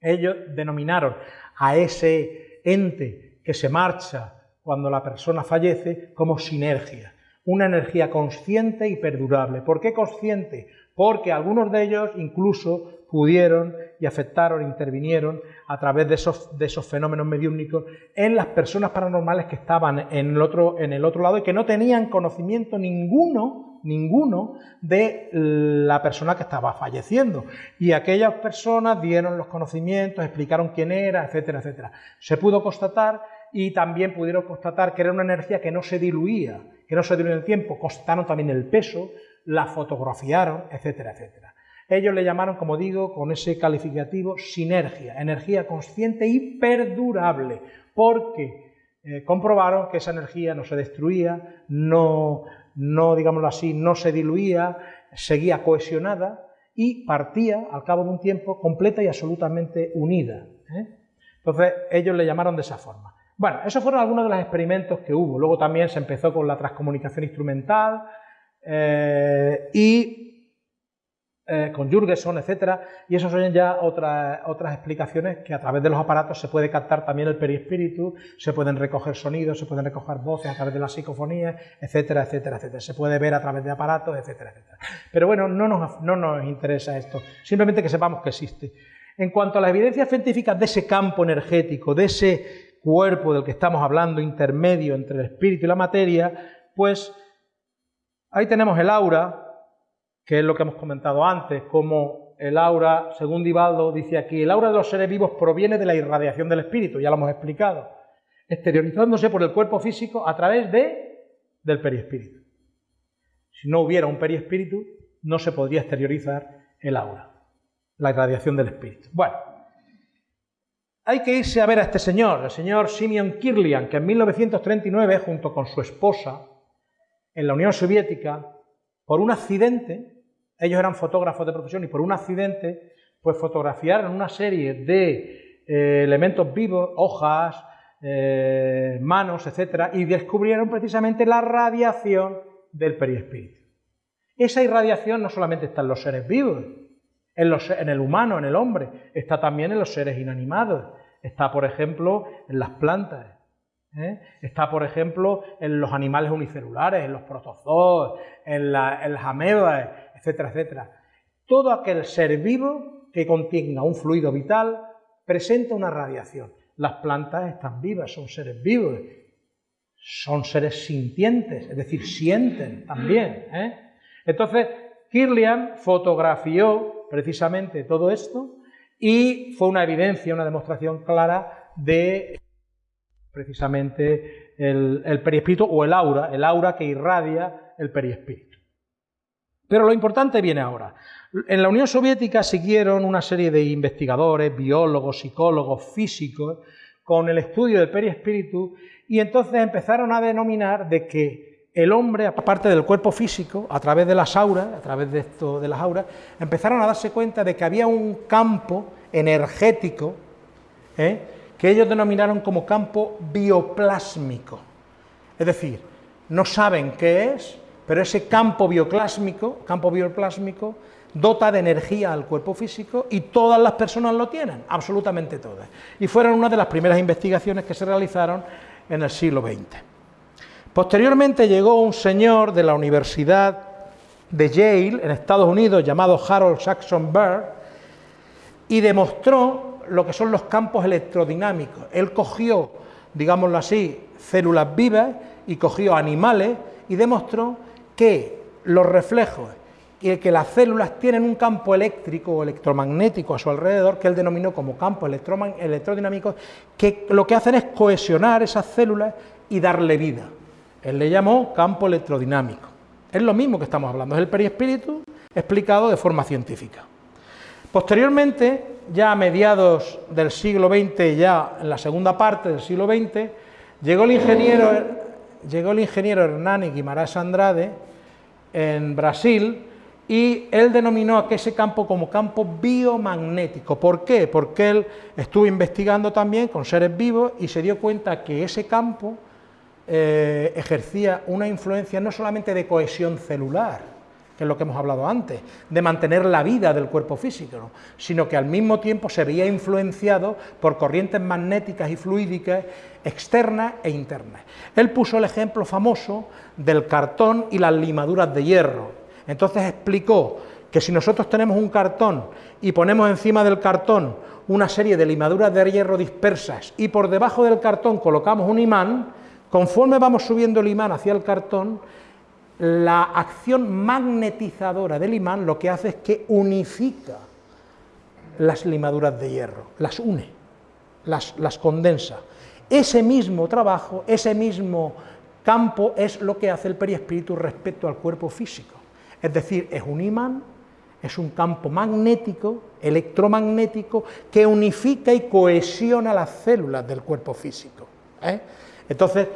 [SPEAKER 1] Ellos denominaron a ese ente que se marcha cuando la persona fallece como sinergia, una energía consciente y perdurable. ¿Por qué consciente? Porque algunos de ellos incluso pudieron y afectaron, intervinieron a través de esos, de esos fenómenos mediúnicos en las personas paranormales que estaban en el, otro, en el otro lado y que no tenían conocimiento ninguno, ninguno de la persona que estaba falleciendo. Y aquellas personas dieron los conocimientos, explicaron quién era, etcétera, etcétera. Se pudo constatar y también pudieron constatar que era una energía que no se diluía, que no se diluía en el tiempo, constataron también el peso, la fotografiaron, etcétera, etcétera. Ellos le llamaron, como digo, con ese calificativo sinergia, energía consciente y perdurable, porque eh, comprobaron que esa energía no se destruía, no, no, digámoslo así, no se diluía, seguía cohesionada y partía al cabo de un tiempo completa y absolutamente unida. ¿eh? Entonces ellos le llamaron de esa forma. Bueno, esos fueron algunos de los experimentos que hubo. Luego también se empezó con la transcomunicación instrumental eh, y eh, con Jurgenson, etcétera, y eso son ya otras, explicaciones que a través de los aparatos se puede captar también el perispíritu, se pueden recoger sonidos, se pueden recoger voces a través de las psicofonías, etcétera, etcétera, etcétera. Se puede ver a través de aparatos, etcétera, etcétera. Pero bueno, no nos, no nos interesa esto, simplemente que sepamos que existe. En cuanto a las evidencias científicas de ese campo energético, de ese cuerpo del que estamos hablando, intermedio entre el espíritu y la materia, pues ahí tenemos el aura, que es lo que hemos comentado antes, como el aura, según Divaldo dice aquí, el aura de los seres vivos proviene de la irradiación del espíritu, ya lo hemos explicado, exteriorizándose por el cuerpo físico a través de, del periespíritu. Si no hubiera un periespíritu, no se podría exteriorizar el aura, la irradiación del espíritu. Bueno, hay que irse a ver a este señor, el señor Simeon Kirlian, que en 1939, junto con su esposa, en la Unión Soviética, por un accidente, ellos eran fotógrafos de profesión y por un accidente, pues fotografiaron una serie de eh, elementos vivos, hojas, eh, manos, etcétera, y descubrieron precisamente la radiación del perispíritu. Esa irradiación no solamente está en los seres vivos, en, en el humano, en el hombre, está también en los seres inanimados, está, por ejemplo, en las plantas, ¿eh? está, por ejemplo, en los animales unicelulares, en los protozoos, en, las amebas, etcétera, etcétera. Todo aquel ser vivo que contenga un fluido vital presenta una radiación. Las plantas están vivas, son seres vivos, son seres sintientes, es decir, sienten también. ¿eh? Entonces, Kirlian fotografió precisamente todo esto y fue una evidencia, una demostración clara de precisamente el, el perispíritu o el aura, el aura que irradia el perispíritu. Pero lo importante viene ahora. En la Unión Soviética siguieron una serie de investigadores, biólogos, psicólogos, físicos, con el estudio del perispíritu y entonces empezaron a denominar de que el hombre, aparte del cuerpo físico, a través de las auras, a través de esto de las auras, empezaron a darse cuenta de que había un campo energético ¿eh? que ellos denominaron como campo bioplásmico. Es decir, no saben qué es, pero ese campo bioplásmico, campo bioplásmico dota de energía al cuerpo físico y todas las personas lo tienen, absolutamente todas. Y fueron una de las primeras investigaciones que se realizaron en el siglo XX. Posteriormente llegó un señor de la Universidad de Yale, en Estados Unidos, llamado Harold Saxon Burr, y demostró lo que son los campos electrodinámicos. Él cogió, digámoslo así, células vivas y cogió animales y demostró que los reflejos y que las células tienen un campo eléctrico o electromagnético a su alrededor, que él denominó como campo electrodinámico, que lo que hacen es cohesionar esas células y darle vida. Él le llamó campo electrodinámico. Es lo mismo que estamos hablando, es el perispíritu explicado de forma científica. Posteriormente, ya a mediados del siglo XX, ya en la segunda parte del siglo XX, llegó el ingeniero, llegó el ingeniero Hernani Guimarães Andrade en Brasil, y él denominó a ese campo como campo biomagnético. ¿Por qué? Porque él estuvo investigando también con seres vivos y se dio cuenta que ese campo eh, ejercía una influencia no solamente de cohesión celular, que es lo que hemos hablado antes, de mantener la vida del cuerpo físico, sino que al mismo tiempo se veía influenciado por corrientes magnéticas y fluídicas externas e internas. Él puso el ejemplo famoso del cartón y las limaduras de hierro, entonces explicó que si nosotros tenemos un cartón y ponemos encima del cartón una serie de limaduras de hierro dispersas y por debajo del cartón colocamos un imán, conforme vamos subiendo el imán hacia el cartón, la acción magnetizadora del imán lo que hace es que unifica las limaduras de hierro, las une, las, condensa. Ese mismo trabajo, ese mismo campo es lo que hace el perispíritu respecto al cuerpo físico. Es decir, es un imán, es un campo magnético, electromagnético, que unifica y cohesiona las células del cuerpo físico. ¿eh? Entonces,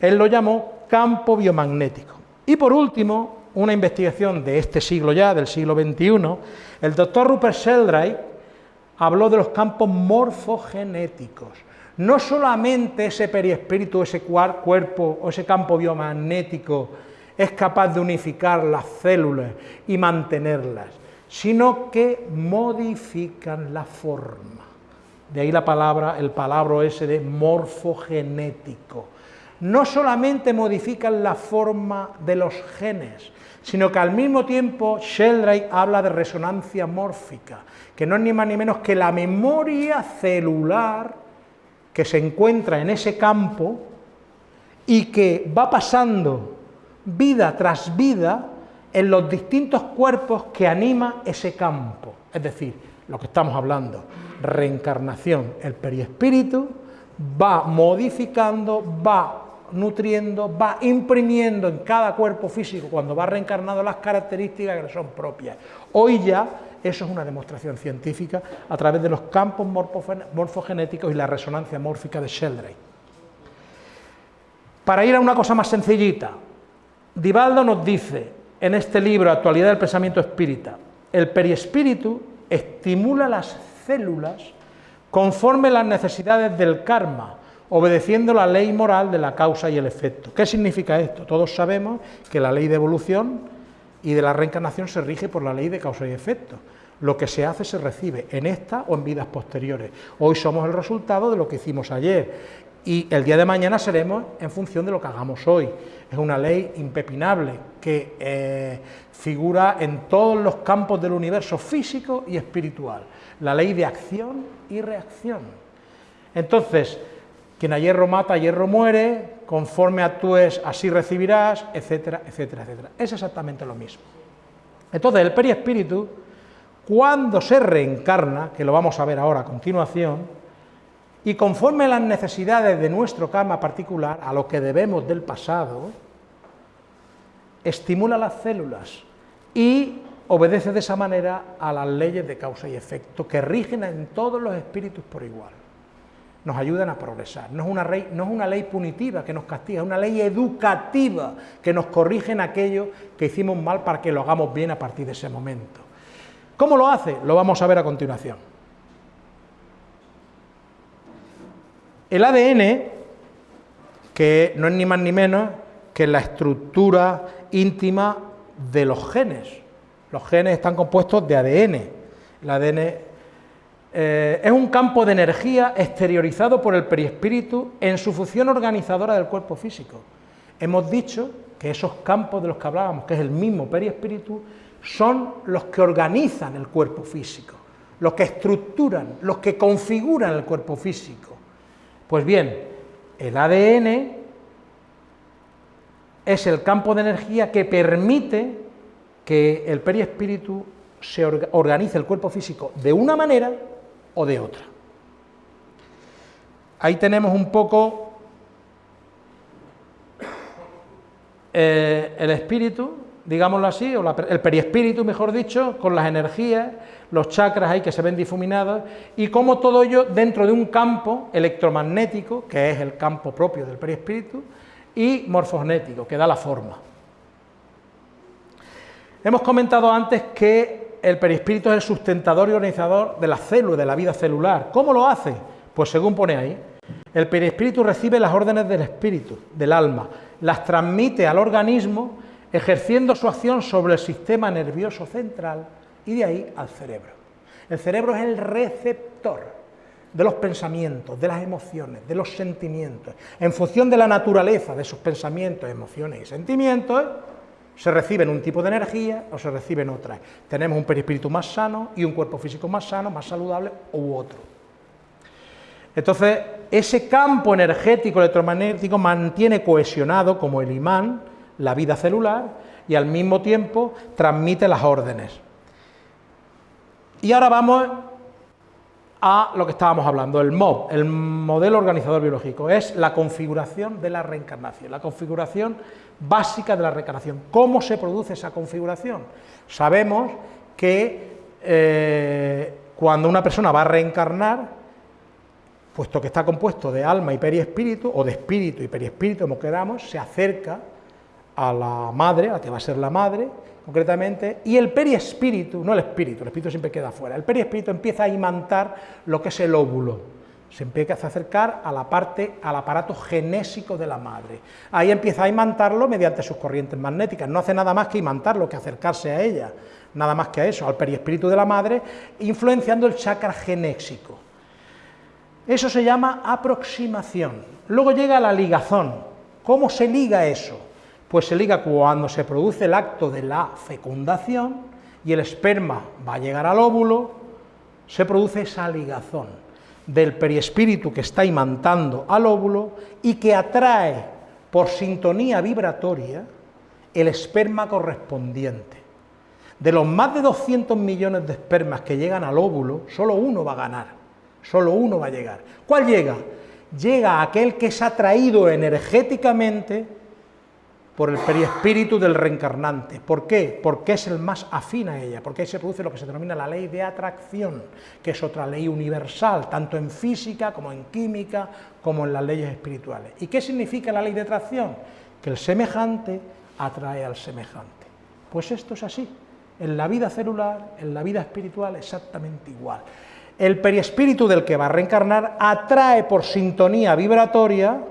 [SPEAKER 1] él lo llamó campo biomagnético. Y por último, una investigación de este siglo ya, del siglo XXI, el doctor Rupert Sheldrake habló de los campos morfogenéticos. No solamente ese perispíritu, ese cuerpo o ese campo biomagnético es capaz de unificar las células y mantenerlas, sino que modifican la forma. De ahí la palabra, el palabra ese de morfogenético. No solamente modifican la forma de los genes, sino que al mismo tiempo Sheldrake habla de resonancia mórfica, que no es ni más ni menos que la memoria celular que se encuentra en ese campo y que va pasando vida tras vida en los distintos cuerpos que anima ese campo. Es decir, lo que estamos hablando, reencarnación, el perispíritu va modificando, va nutriendo, va imprimiendo en cada cuerpo físico cuando va reencarnando las características que le son propias. Hoy ya eso es una demostración científica a través de los campos morfogenéticos y la resonancia mórfica de Sheldrake. Para ir a una cosa más sencillita, Divaldo nos dice en este libro, Actualidad del Pensamiento Espírita, el periespíritu estimula las células conforme las necesidades del karma obedeciendo la ley moral de la causa y el efecto. ¿Qué significa esto? Todos sabemos que la ley de evolución y de la reencarnación se rige por la ley de causa y efecto. Lo que se hace se recibe en esta o en vidas posteriores. Hoy somos el resultado de lo que hicimos ayer y el día de mañana seremos en función de lo que hagamos hoy. Es una ley impepinable que eh, figura en todos los campos del universo físico y espiritual. La ley de acción y reacción. Entonces, quien a hierro mata, a hierro muere, conforme actúes, así recibirás, etcétera, etcétera, etcétera. Es exactamente lo mismo. Entonces, el periespíritu cuando se reencarna, que lo vamos a ver ahora a continuación, y conforme a las necesidades de nuestro karma particular, a lo que debemos del pasado, estimula las células y obedece de esa manera a las leyes de causa y efecto que rigen en todos los espíritus por igual. Nos ayudan a progresar. No es una ley, no es una ley punitiva que nos castiga, es una ley educativa que nos corrige en aquello que hicimos mal para que lo hagamos bien a partir de ese momento. ¿Cómo lo hace? Lo vamos a ver a continuación. El ADN, que no es ni más ni menos que la estructura íntima de los genes. Los genes están compuestos de ADN. El ADN eh, es un campo de energía exteriorizado por el perispíritu en su función organizadora del cuerpo físico. Hemos dicho que esos campos de los que hablábamos, que es el mismo perispíritu, son los que organizan el cuerpo físico, los que estructuran, los que configuran el cuerpo físico. Pues bien, el ADN es el campo de energía que permite que el perispíritu se organice el cuerpo físico de una manera o de otra. Ahí tenemos un poco eh, el espíritu, digámoslo así, o el perispíritu, mejor dicho, con las energías, los chakras ahí que se ven difuminados, y cómo todo ello dentro de un campo electromagnético, que es el campo propio del perispíritu, y morfogenético, que da la forma. Hemos comentado antes que el perispíritu es el sustentador y organizador de la célula, de la vida celular. ¿Cómo lo hace? Pues según pone ahí, el perispíritu recibe las órdenes del espíritu, del alma, las transmite al organismo ejerciendo su acción sobre el sistema nervioso central y de ahí al cerebro. El cerebro es el receptor de los pensamientos, de las emociones, de los sentimientos. En función de la naturaleza de esos pensamientos, emociones y sentimientos, se reciben un tipo de energía o se reciben otras. Tenemos un perispíritu más sano y un cuerpo físico más sano, más saludable u otro. Entonces, ese campo energético electromagnético mantiene cohesionado como el imán la vida celular y al mismo tiempo transmite las órdenes. Y ahora vamos a lo que estábamos hablando, el MOB, el modelo organizador biológico, es la configuración de la reencarnación, la configuración básica de la reencarnación. ¿Cómo se produce esa configuración? Sabemos que eh, cuando una persona va a reencarnar, puesto que está compuesto de alma y periespíritu, o de espíritu y periespíritu, como queramos, se acerca a la madre, a la que va a ser la madre, concretamente, y el periespíritu, no el espíritu, el espíritu siempre queda fuera, el periespíritu empieza a imantar lo que es el óvulo, se empieza a acercar a la parte, al aparato genésico de la madre. Ahí empieza a imantarlo mediante sus corrientes magnéticas, no hace nada más que imantarlo, que acercarse a ella, nada más que a eso, al periespíritu de la madre, influenciando el chakra genésico. Eso se llama aproximación. Luego llega la ligazón. ¿Cómo se liga eso? Pues se liga cuando se produce el acto de la fecundación y el esperma va a llegar al óvulo, se produce esa ligazón del periespíritu que está imantando al óvulo y que atrae por sintonía vibratoria el esperma correspondiente. De los más de 200 millones de espermas que llegan al óvulo, solo uno va a ganar, solo uno va a llegar. ¿Cuál llega? Llega aquel que es atraído energéticamente por el periespíritu del reencarnante. ¿Por qué? Porque es el más afín a ella, porque ahí se produce lo que se denomina la ley de atracción, que es otra ley universal, tanto en física como en química, como en las leyes espirituales. ¿Y qué significa la ley de atracción? Que el semejante atrae al semejante. Pues esto es así, en la vida celular, en la vida espiritual, exactamente igual. el perispíritu del que va a reencarnar atrae por sintonía vibratoria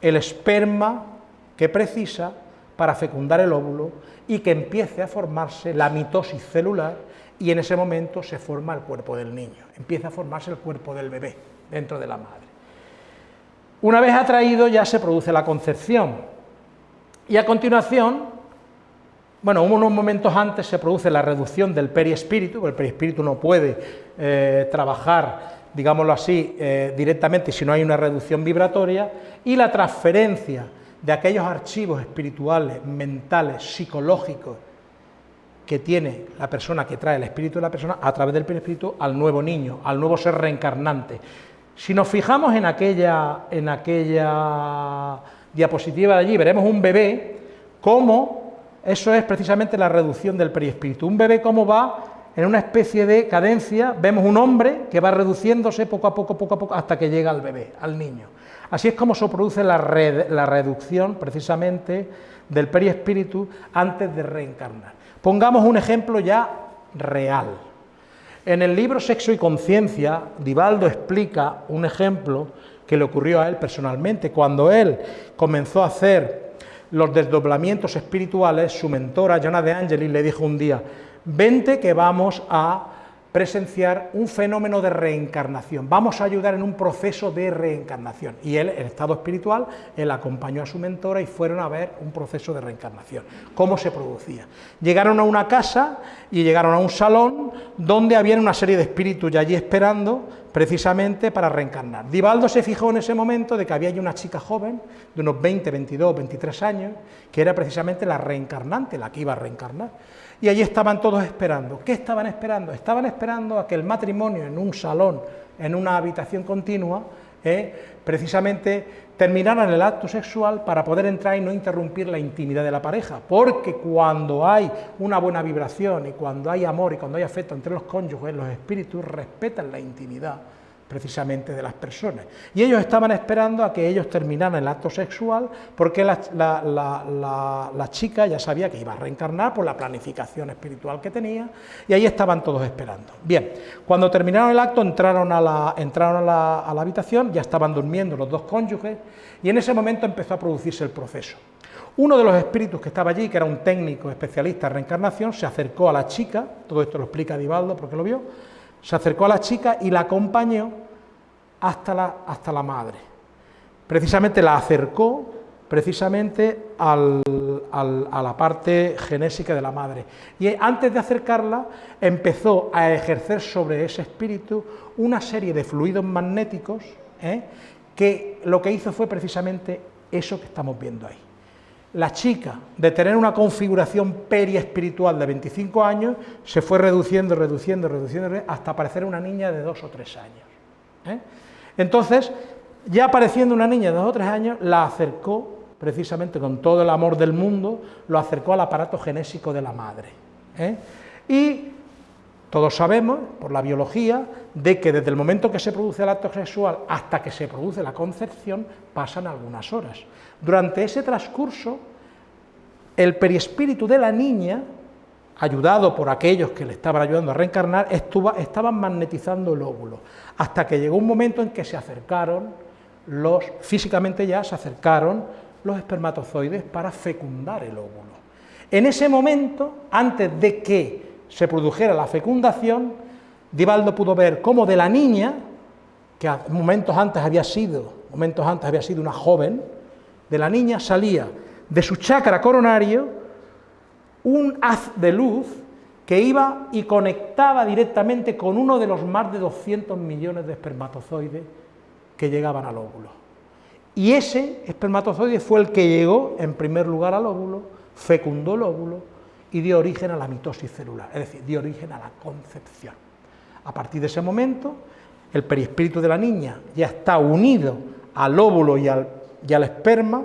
[SPEAKER 1] el esperma que precisa para fecundar el óvulo y que empiece a formarse la mitosis celular y en ese momento se forma el cuerpo del niño, empieza a formarse el cuerpo del bebé dentro de la madre. Una vez atraído ya se produce la concepción y a continuación bueno, unos momentos antes se produce la reducción del perispíritu, el perispíritu no puede eh, trabajar, digámoslo así, eh, directamente si no hay una reducción vibratoria, y la transferencia de aquellos archivos espirituales, mentales, psicológicos, que tiene la persona que trae el espíritu de la persona a través del perispíritu al nuevo niño, al nuevo ser reencarnante. Si nos fijamos en aquella, en aquella diapositiva de allí, veremos un bebé, como eso es precisamente la reducción del perispíritu. Un bebé cómo va en una especie de cadencia, vemos un hombre que va reduciéndose poco a poco, poco a poco, hasta que llega al bebé, al niño. Así es como se produce la, reducción precisamente del perispíritu antes de reencarnar. Pongamos un ejemplo ya real. En el libro Sexo y Conciencia, Divaldo explica un ejemplo que le ocurrió a él personalmente, cuando él comenzó a hacer los desdoblamientos espirituales, su mentora, Jonah de Angelis, le dijo un día, vente que vamos a presenciar un fenómeno de reencarnación, vamos a ayudar en un proceso de reencarnación. Y él, en estado espiritual, él acompañó a su mentora y fueron a ver un proceso de reencarnación, cómo se producía. Llegaron a una casa y llegaron a un salón donde había una serie de espíritus ya allí esperando precisamente para reencarnar. Divaldo se fijó en ese momento de que había allí una chica joven, de unos 20, 22, 23 años, que era precisamente la reencarnante, la que iba a reencarnar. Y allí estaban todos esperando. ¿Qué estaban esperando? Estaban esperando a que el matrimonio en un salón, en una habitación continua, eh, precisamente terminaran el acto sexual para poder entrar y no interrumpir la intimidad de la pareja, porque cuando hay una buena vibración y cuando hay amor y cuando hay afecto entre los cónyuges, los espíritus respetan la intimidad precisamente de las personas. Y ellos estaban esperando a que ellos terminaran el acto sexual porque la, chica ya sabía que iba a reencarnar por la planificación espiritual que tenía y ahí estaban todos esperando. Bien, cuando terminaron el acto entraron a la, entraron a la habitación, ya estaban durmiendo los dos cónyuges y en ese momento empezó a producirse el proceso. Uno de los espíritus que estaba allí, que era un técnico especialista en reencarnación, se acercó a la chica, todo esto lo explica Divaldo porque lo vio, se acercó a la chica y la acompañó hasta la, hasta la madre. Precisamente la acercó precisamente a la parte genésica de la madre. Y antes de acercarla, empezó a ejercer sobre ese espíritu una serie de fluidos magnéticos, ¿eh? que lo que hizo fue precisamente eso que estamos viendo ahí la chica, de tener una configuración periespiritual de 25 años, se fue reduciendo, reduciendo, reduciendo, hasta aparecer una niña de dos o tres años. ¿eh? Entonces, ya apareciendo una niña de dos o tres años, la acercó, precisamente con todo el amor del mundo, lo acercó al aparato genésico de la madre. ¿eh? Y todos sabemos, por la biología, de que desde el momento que se produce el acto sexual hasta que se produce la concepción pasan algunas horas. Durante ese transcurso, el perispíritu de la niña, ayudado por aquellos que le estaban ayudando a reencarnar, estuvo, estaban magnetizando el óvulo, hasta que llegó un momento en que se acercaron los, físicamente ya se acercaron los espermatozoides para fecundar el óvulo. En ese momento, antes de que se produjera la fecundación, Divaldo pudo ver cómo de la niña, que momentos antes había sido, momentos antes había sido una joven, de la niña salía de su chakra coronario un haz de luz que iba y conectaba directamente con uno de los más de 200 millones de espermatozoides que llegaban al óvulo. Y ese espermatozoide fue el que llegó en primer lugar al óvulo, fecundó el óvulo y dio origen a la mitosis celular, es decir, dio origen a la concepción. A partir de ese momento, el perispíritu de la niña ya está unido al óvulo y al, y al esperma,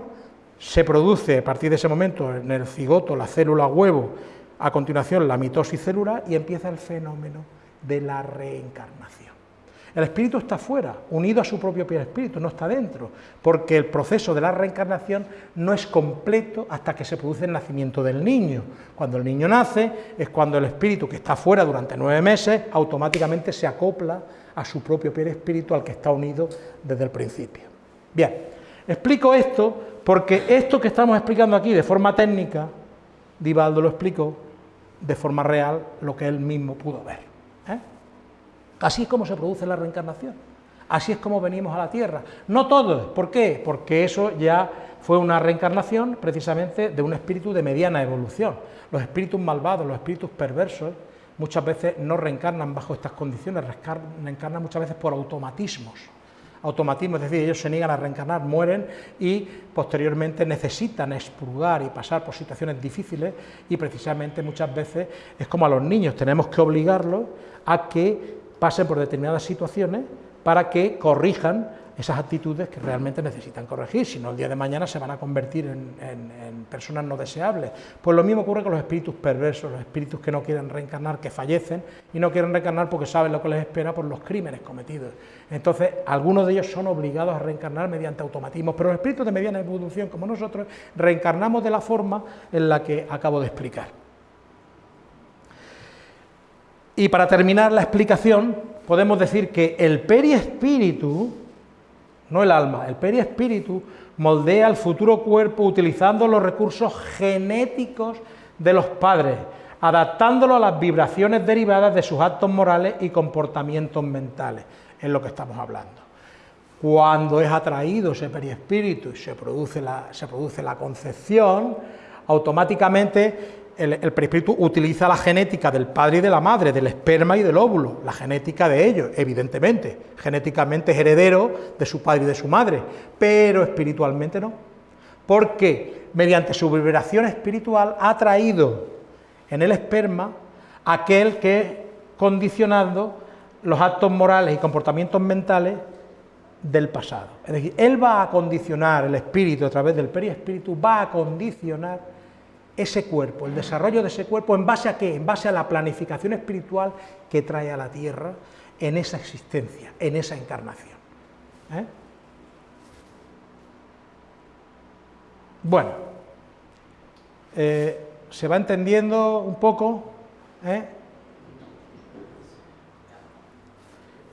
[SPEAKER 1] se produce a partir de ese momento en el cigoto, la célula huevo, a continuación la mitosis celular y empieza el fenómeno de la reencarnación. El espíritu está fuera, unido a su propio espíritu, no está dentro, porque el proceso de la reencarnación no es completo hasta que se produce el nacimiento del niño. Cuando el niño nace es cuando el espíritu que está fuera durante nueve meses automáticamente se acopla a su propio espíritu al que está unido desde el principio. Bien, explico esto porque esto que estamos explicando aquí de forma técnica, Divaldo lo explicó de forma real lo que él mismo pudo ver. ¿eh? Así es como se produce la reencarnación, así es como venimos a la Tierra. No todos, ¿por qué? Porque eso ya fue una reencarnación precisamente de un espíritu de mediana evolución. Los espíritus malvados, los espíritus perversos, muchas veces no reencarnan bajo estas condiciones, reencarnan muchas veces por automatismos automatismo, es decir, ellos se niegan a reencarnar, mueren y posteriormente necesitan expurgar y pasar por situaciones difíciles y precisamente muchas veces es como a los niños, tenemos que obligarlos a que pasen por determinadas situaciones para que corrijan esas actitudes que realmente necesitan corregir, si no el día de mañana se van a convertir en, personas no deseables. Pues lo mismo ocurre con los espíritus perversos, los espíritus que no quieren reencarnar, que fallecen y no quieren reencarnar porque saben lo que les espera por los crímenes cometidos. Entonces, algunos de ellos son obligados a reencarnar mediante automatismos, pero los espíritus de mediana evolución como nosotros reencarnamos de la forma en la que acabo de explicar. Y para terminar la explicación, podemos decir que el periespíritu, no el alma, el periespíritu moldea el futuro cuerpo utilizando los recursos genéticos de los padres, adaptándolo a las vibraciones derivadas de sus actos morales y comportamientos mentales, es lo que estamos hablando. Cuando es atraído ese periespíritu y se produce la, se produce la concepción, automáticamente el, perispíritu utiliza la genética del padre y de la madre, del esperma y del óvulo, la genética de ellos, evidentemente, genéticamente es heredero de su padre y de su madre, pero espiritualmente no, porque mediante su vibración espiritual ha traído en el esperma aquel que condicionando los actos morales y comportamientos mentales del pasado. Es decir, él va a condicionar el espíritu a través del periespíritu, va a condicionar ese cuerpo, el desarrollo de ese cuerpo, ¿en base a qué? En base a la planificación espiritual que trae a la Tierra en esa existencia, en esa encarnación. ¿eh? Bueno, eh, ¿se va entendiendo un poco? ¿Eh?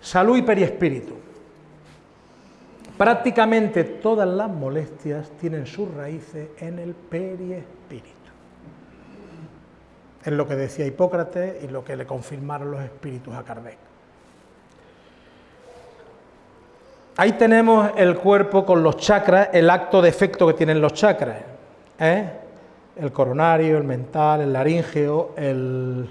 [SPEAKER 1] Salud y periespíritu. Prácticamente todas las molestias tienen sus raíces en el periespíritu. Es lo que decía Hipócrates y lo que le confirmaron los espíritus a Kardec. Ahí tenemos el cuerpo con los chakras, el acto de efecto que tienen los chakras. ¿eh? El coronario, el mental, el laríngeo, el...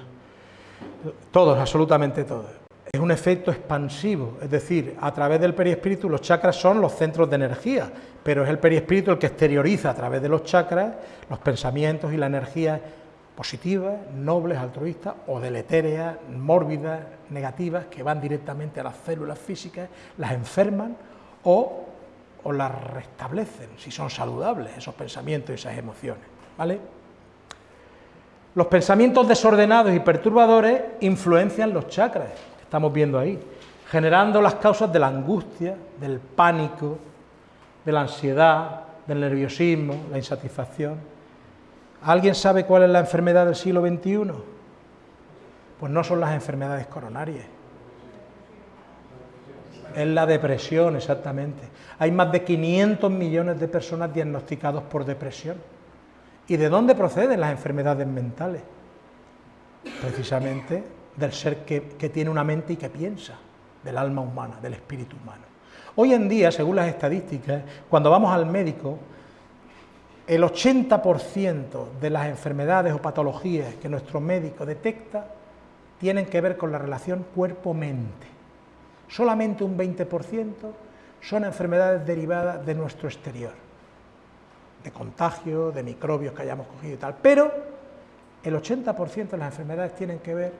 [SPEAKER 1] todos, absolutamente todos. Es un efecto expansivo, es decir, a través del periespíritu los chakras son los centros de energía, pero es el periespíritu el que exterioriza a través de los chakras los pensamientos y la energía positivas, nobles, altruistas o deletéreas, mórbidas, negativas, que van directamente a las células físicas, las enferman o, o las restablecen, si son saludables esos pensamientos y esas emociones. ¿vale? Los pensamientos desordenados y perturbadores influencian los chakras, que estamos viendo ahí, generando las causas de la angustia, del pánico, de la ansiedad, del nerviosismo, la insatisfacción. ¿Alguien sabe cuál es la enfermedad del siglo XXI? Pues no son las enfermedades coronarias. Es la depresión, exactamente. Hay más de 500 millones de personas diagnosticados por depresión. ¿Y de dónde proceden las enfermedades mentales? Precisamente del ser que, que tiene una mente y que piensa, del alma humana, del espíritu humano. Hoy en día, según las estadísticas, cuando vamos al médico, el 80% de las enfermedades o patologías que nuestro médico detecta tienen que ver con la relación cuerpo-mente. Solamente un 20% son enfermedades derivadas de nuestro exterior, de contagio, de microbios que hayamos cogido y tal. Pero el 80% de las enfermedades tienen que ver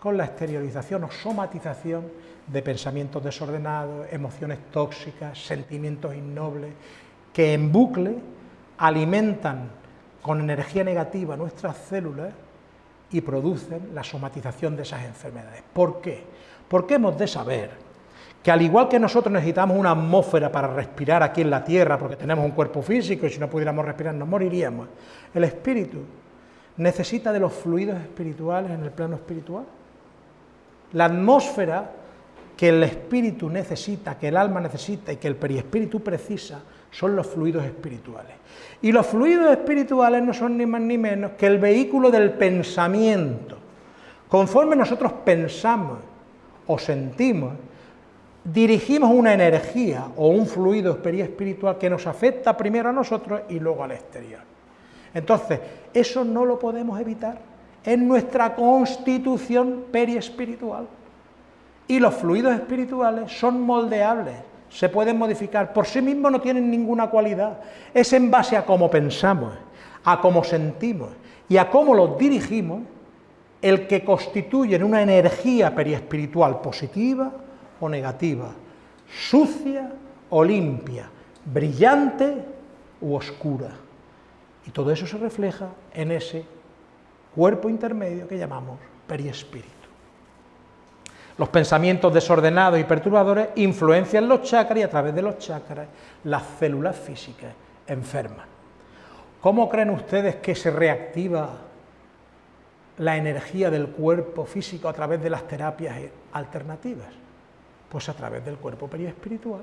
[SPEAKER 1] con la exteriorización o somatización de pensamientos desordenados, emociones tóxicas, sentimientos innobles, que en bucle alimentan con energía negativa nuestras células y producen la somatización de esas enfermedades. ¿Por qué? Porque hemos de saber que al igual que nosotros necesitamos una atmósfera para respirar aquí en la tierra, porque tenemos un cuerpo físico y si no pudiéramos respirar nos moriríamos, el espíritu necesita de los fluidos espirituales en el plano espiritual. La atmósfera que el espíritu necesita, que el alma necesita y que el periespíritu precisa, son los fluidos espirituales. Y los fluidos espirituales no son ni más ni menos que el vehículo del pensamiento. Conforme nosotros pensamos o sentimos, dirigimos una energía o un fluido espiritual que nos afecta primero a nosotros y luego al exterior. Entonces, eso no lo podemos evitar en nuestra constitución periespiritual. Y los fluidos espirituales son moldeables, se pueden modificar, por sí mismos no tienen ninguna cualidad. Es en base a cómo pensamos, a cómo sentimos y a cómo los dirigimos el que constituyen una energía periespiritual positiva o negativa, sucia o limpia, brillante u oscura. Y todo eso se refleja en ese cuerpo intermedio que llamamos periespíritu. Los pensamientos desordenados y perturbadores influencian los chakras y a través de los chakras las células físicas enferman. ¿Cómo creen ustedes que se reactiva la energía del cuerpo físico a través de las terapias alternativas? Pues a través del cuerpo periespiritual.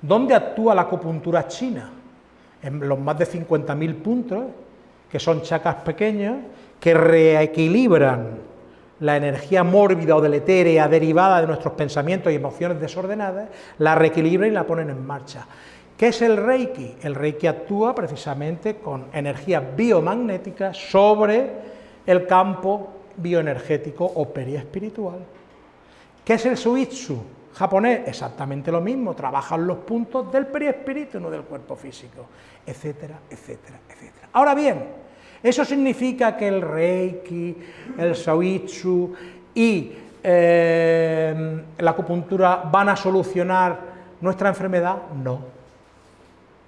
[SPEAKER 1] ¿Dónde actúa la acupuntura china? En los más de 50.000 puntos, que son chakras pequeños, que reequilibran la energía mórbida o deletérea derivada de nuestros pensamientos y emociones desordenadas, la reequilibran y la ponen en marcha. ¿Qué es el Reiki? El Reiki actúa precisamente con energía biomagnética sobre el campo bioenergético o periespiritual. ¿Qué es el Suitsu? japonés? Exactamente lo mismo, trabajan los puntos del periespíritu, no del cuerpo físico, etcétera, etcétera, etcétera. Ahora bien, eso significa que el Reiki, el Shouitsu y eh, la acupuntura van a solucionar nuestra enfermedad, no.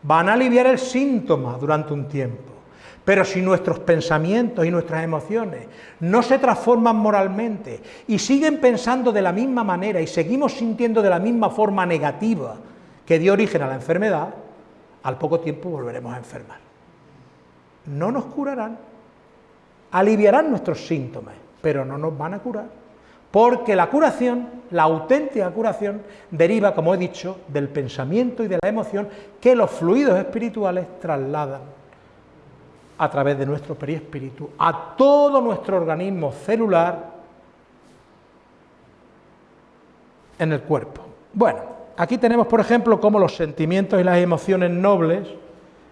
[SPEAKER 1] Van a aliviar el síntoma durante un tiempo. Pero si nuestros pensamientos y nuestras emociones no se transforman moralmente y siguen pensando de la misma manera y seguimos sintiendo de la misma forma negativa que dio origen a la enfermedad, al poco tiempo volveremos a enfermar no nos curarán, aliviarán nuestros síntomas, pero no nos van a curar, porque la curación, la auténtica curación, deriva, como he dicho, del pensamiento y de la emoción que los fluidos espirituales trasladan a través de nuestro perispíritu a todo nuestro organismo celular en el cuerpo. Bueno, aquí tenemos, por ejemplo, cómo los sentimientos y las emociones nobles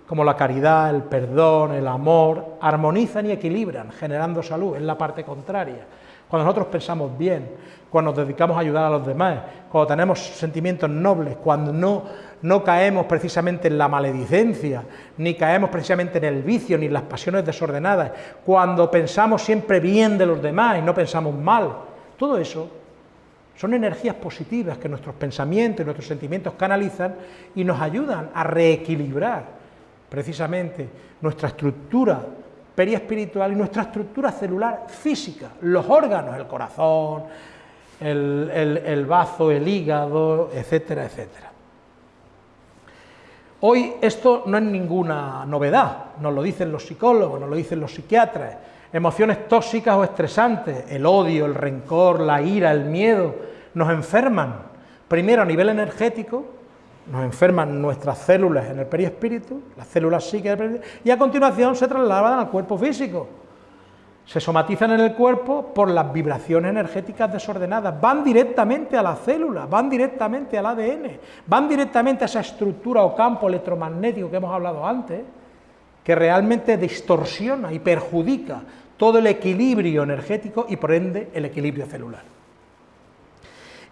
[SPEAKER 1] como la caridad, el perdón, el amor, armonizan y equilibran, generando salud, es la parte contraria. Cuando nosotros pensamos bien, cuando nos dedicamos a ayudar a los demás, cuando tenemos sentimientos nobles, cuando no, no caemos precisamente en la maledicencia, ni caemos precisamente en el vicio, ni en las pasiones desordenadas, cuando pensamos siempre bien de los demás y no pensamos mal, todo eso son energías positivas que nuestros pensamientos y nuestros sentimientos canalizan y nos ayudan a reequilibrar precisamente nuestra estructura periespiritual y nuestra estructura celular física, los órganos, el corazón, el, el, bazo, el hígado, etcétera, etcétera. Hoy esto no es ninguna novedad, nos lo dicen los psicólogos, nos lo dicen los psiquiatras, emociones tóxicas o estresantes, el odio, el rencor, la ira, el miedo, nos enferman, primero a nivel energético, nos enferman nuestras células en el perispíritu, las células psíquicas del y a continuación se trasladan al cuerpo físico. Se somatizan en el cuerpo por las vibraciones energéticas desordenadas, van directamente a la célula, van directamente al ADN, van directamente a esa estructura o campo electromagnético que hemos hablado antes, que realmente distorsiona y perjudica todo el equilibrio energético y por ende el equilibrio celular.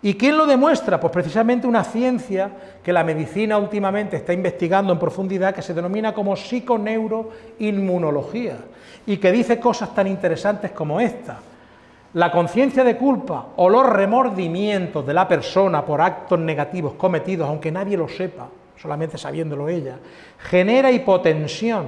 [SPEAKER 1] ¿Y quién lo demuestra? Pues precisamente una ciencia que la medicina últimamente está investigando en profundidad, que se denomina como psiconeuroinmunología, y que dice cosas tan interesantes como esta. La conciencia de culpa o los remordimientos de la persona por actos negativos cometidos, aunque nadie lo sepa, solamente sabiéndolo ella, genera hipotensión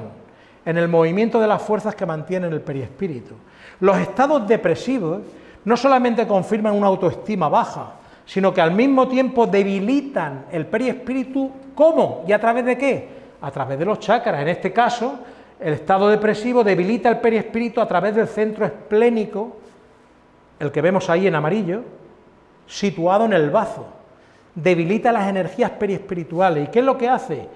[SPEAKER 1] en el movimiento de las fuerzas que mantienen el perispíritu. Los estados depresivos no solamente confirman una autoestima baja, sino que al mismo tiempo debilitan el perispíritu, ¿cómo? ¿Y a través de qué? A través de los chakras, en este caso, el estado depresivo debilita el perispíritu a través del centro esplénico, el que vemos ahí en amarillo, situado en el bazo. Debilita las energías periespirituales. ¿Y qué es lo que hace?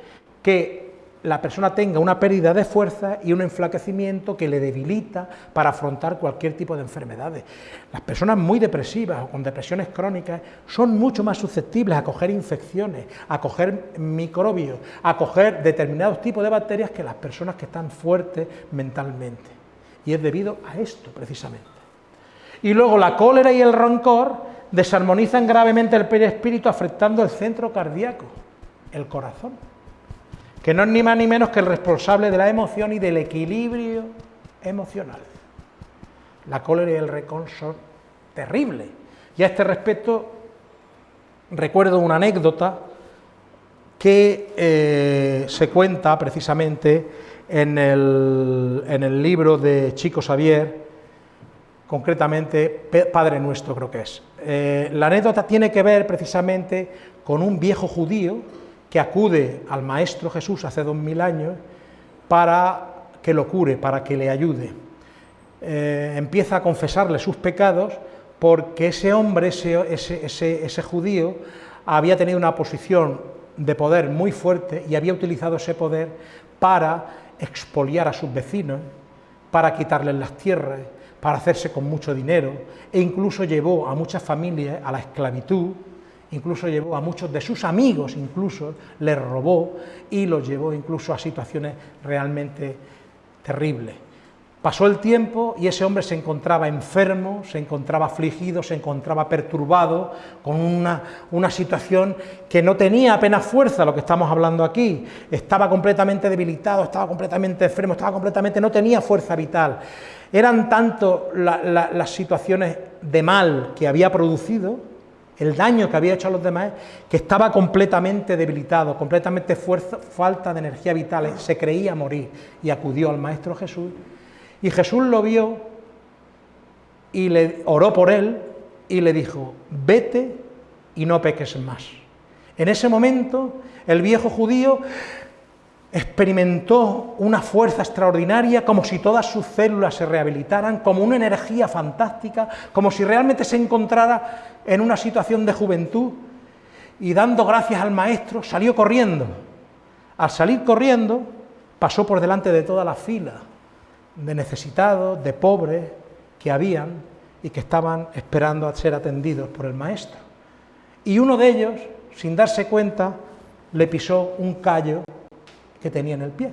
[SPEAKER 1] Que la persona tenga una pérdida de fuerza y un enflaquecimiento que le debilita para afrontar cualquier tipo de enfermedades. Las personas muy depresivas o con depresiones crónicas son mucho más susceptibles a coger infecciones, a coger microbios, a coger determinados tipos de bacterias que las personas que están fuertes mentalmente. Y es debido a esto, precisamente. Y luego la cólera y el rancor desarmonizan gravemente el perispíritu afectando el centro cardíaco, el corazón que no es ni más ni menos que el responsable de la emoción y del equilibrio emocional. La cólera y el rencor son terribles. Y a este respecto recuerdo una anécdota que eh, se cuenta precisamente en el, en el, libro de Chico Xavier, concretamente Padre Nuestro creo que es. Eh, la anécdota tiene que ver precisamente con un viejo judío que acude al Maestro Jesús hace dos mil años para que lo cure, para que le ayude. Eh, empieza a confesarle sus pecados porque ese hombre, ese, ese judío, había tenido una posición de poder muy fuerte y había utilizado ese poder para expoliar a sus vecinos, para quitarles las tierras, para hacerse con mucho dinero, e incluso llevó a muchas familias a la esclavitud, incluso llevó a muchos de sus amigos, incluso les robó y los llevó incluso a situaciones realmente terribles. Pasó el tiempo y ese hombre se encontraba enfermo, se encontraba afligido, se encontraba perturbado, con una, una, situación que no tenía apenas fuerza, lo que estamos hablando aquí. Estaba completamente debilitado, estaba completamente enfermo, estaba completamente, no tenía fuerza vital. Eran tanto las situaciones de mal que había producido, el daño que había hecho a los demás, que estaba completamente debilitado, completamente fuerza, falta de energía vital, se creía morir y acudió al Maestro Jesús. Y Jesús lo vio y le oró por él y le dijo, vete y no peques más. En ese momento el viejo judío experimentó una fuerza extraordinaria, como si todas sus células se rehabilitaran, como una energía fantástica, como si realmente se encontrara en una situación de juventud, y dando gracias al maestro, salió corriendo. Al salir corriendo, pasó por delante de toda la fila de necesitados, de pobres que habían y que estaban esperando a ser atendidos por el maestro. Y uno de ellos, sin darse cuenta, le pisó un callo que tenía en el pie.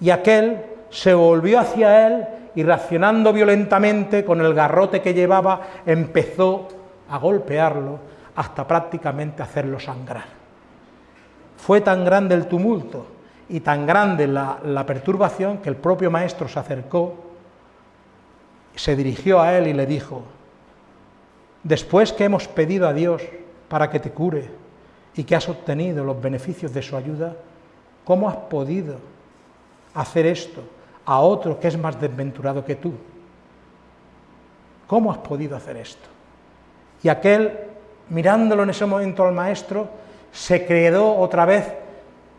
[SPEAKER 1] Y aquel se volvió hacia él y reaccionando violentamente con el garrote que llevaba, empezó a golpearlo hasta prácticamente hacerlo sangrar. Fue tan grande el tumulto y tan grande la, la perturbación que el propio maestro se acercó, se dirigió a él y le dijo, después que hemos pedido a Dios para que te cure y que has obtenido los beneficios de su ayuda, ¿Cómo has podido hacer esto a otro que es más desventurado que tú? ¿Cómo has podido hacer esto? Y aquel, mirándolo en ese momento al maestro, se quedó otra vez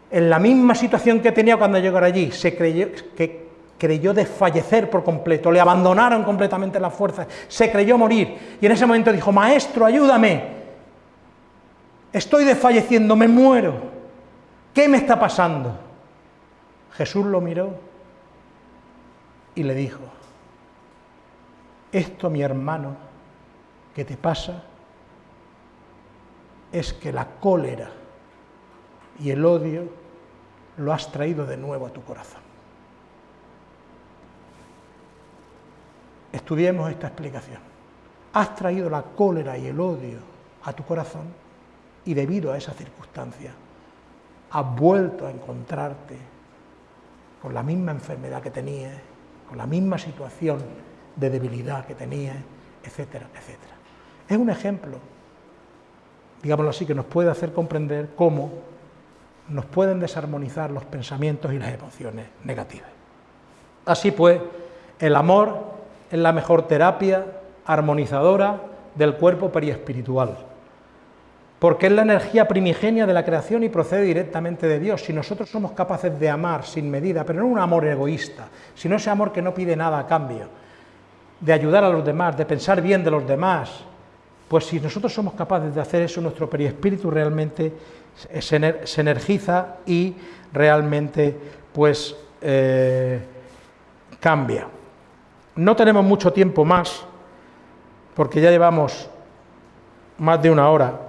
[SPEAKER 1] en la misma situación que tenía cuando llegó allí, se creyó que creyó desfallecer por completo, le abandonaron completamente las fuerzas, se creyó morir y en ese momento dijo, maestro, ayúdame, estoy desfalleciendo, me muero. ¿Qué me está pasando? Jesús lo miró y le dijo, esto mi hermano que te pasa es que la cólera y el odio lo has traído de nuevo a tu corazón. Estudiemos esta explicación. Has traído la cólera y el odio a tu corazón y debido a esa circunstancia has vuelto a encontrarte con la misma enfermedad que tenías, con la misma situación de debilidad que tenías, etcétera, etcétera. Es un ejemplo, digámoslo así, que nos puede hacer comprender cómo nos pueden desarmonizar los pensamientos y las emociones negativas. Así pues, el amor es la mejor terapia armonizadora del cuerpo periespiritual porque es la energía primigenia de la creación y procede directamente de Dios. Si nosotros somos capaces de amar sin medida, pero no un amor egoísta, sino ese amor que no pide nada a cambio, de ayudar a los demás, de pensar bien de los demás, pues si nosotros somos capaces de hacer eso, nuestro periespíritu realmente se, energiza y realmente pues eh, cambia. No tenemos mucho tiempo más, porque ya llevamos más de una hora,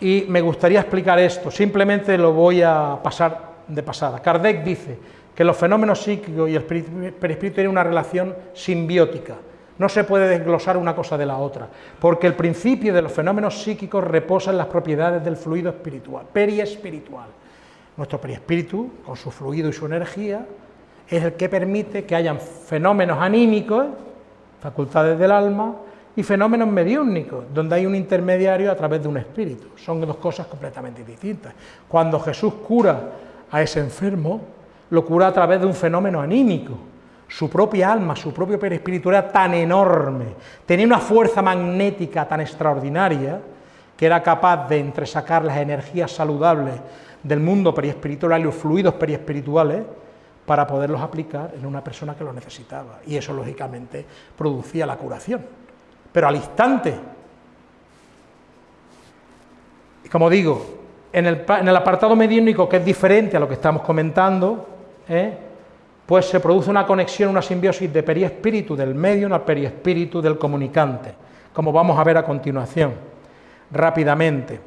[SPEAKER 1] y me gustaría explicar esto, simplemente lo voy a pasar de pasada. Kardec dice que los fenómenos psíquicos y el perispíritu tienen una relación simbiótica, no se puede desglosar una cosa de la otra, porque el principio de los fenómenos psíquicos reposa en las propiedades del fluido espiritual, periespiritual. Nuestro periespíritu, con su fluido y su energía, es el que permite que hayan fenómenos anímicos, facultades del alma, y fenómenos mediúnicos, donde hay un intermediario a través de un espíritu. Son dos cosas completamente distintas. Cuando Jesús cura a ese enfermo, lo cura a través de un fenómeno anímico. Su propia alma, su propio perispíritu era tan enorme, tenía una fuerza magnética tan extraordinaria, que era capaz de entresacar las energías saludables del mundo periespiritual y los fluidos periespirituales para poderlos aplicar en una persona que lo necesitaba. Y eso, lógicamente, producía la curación pero al instante. Y como digo, en el, apartado mediúnico, que es diferente a lo que estamos comentando, ¿eh? pues se produce una conexión, una simbiosis de periespíritu del medium al periespíritu del comunicante, como vamos a ver a continuación, rápidamente.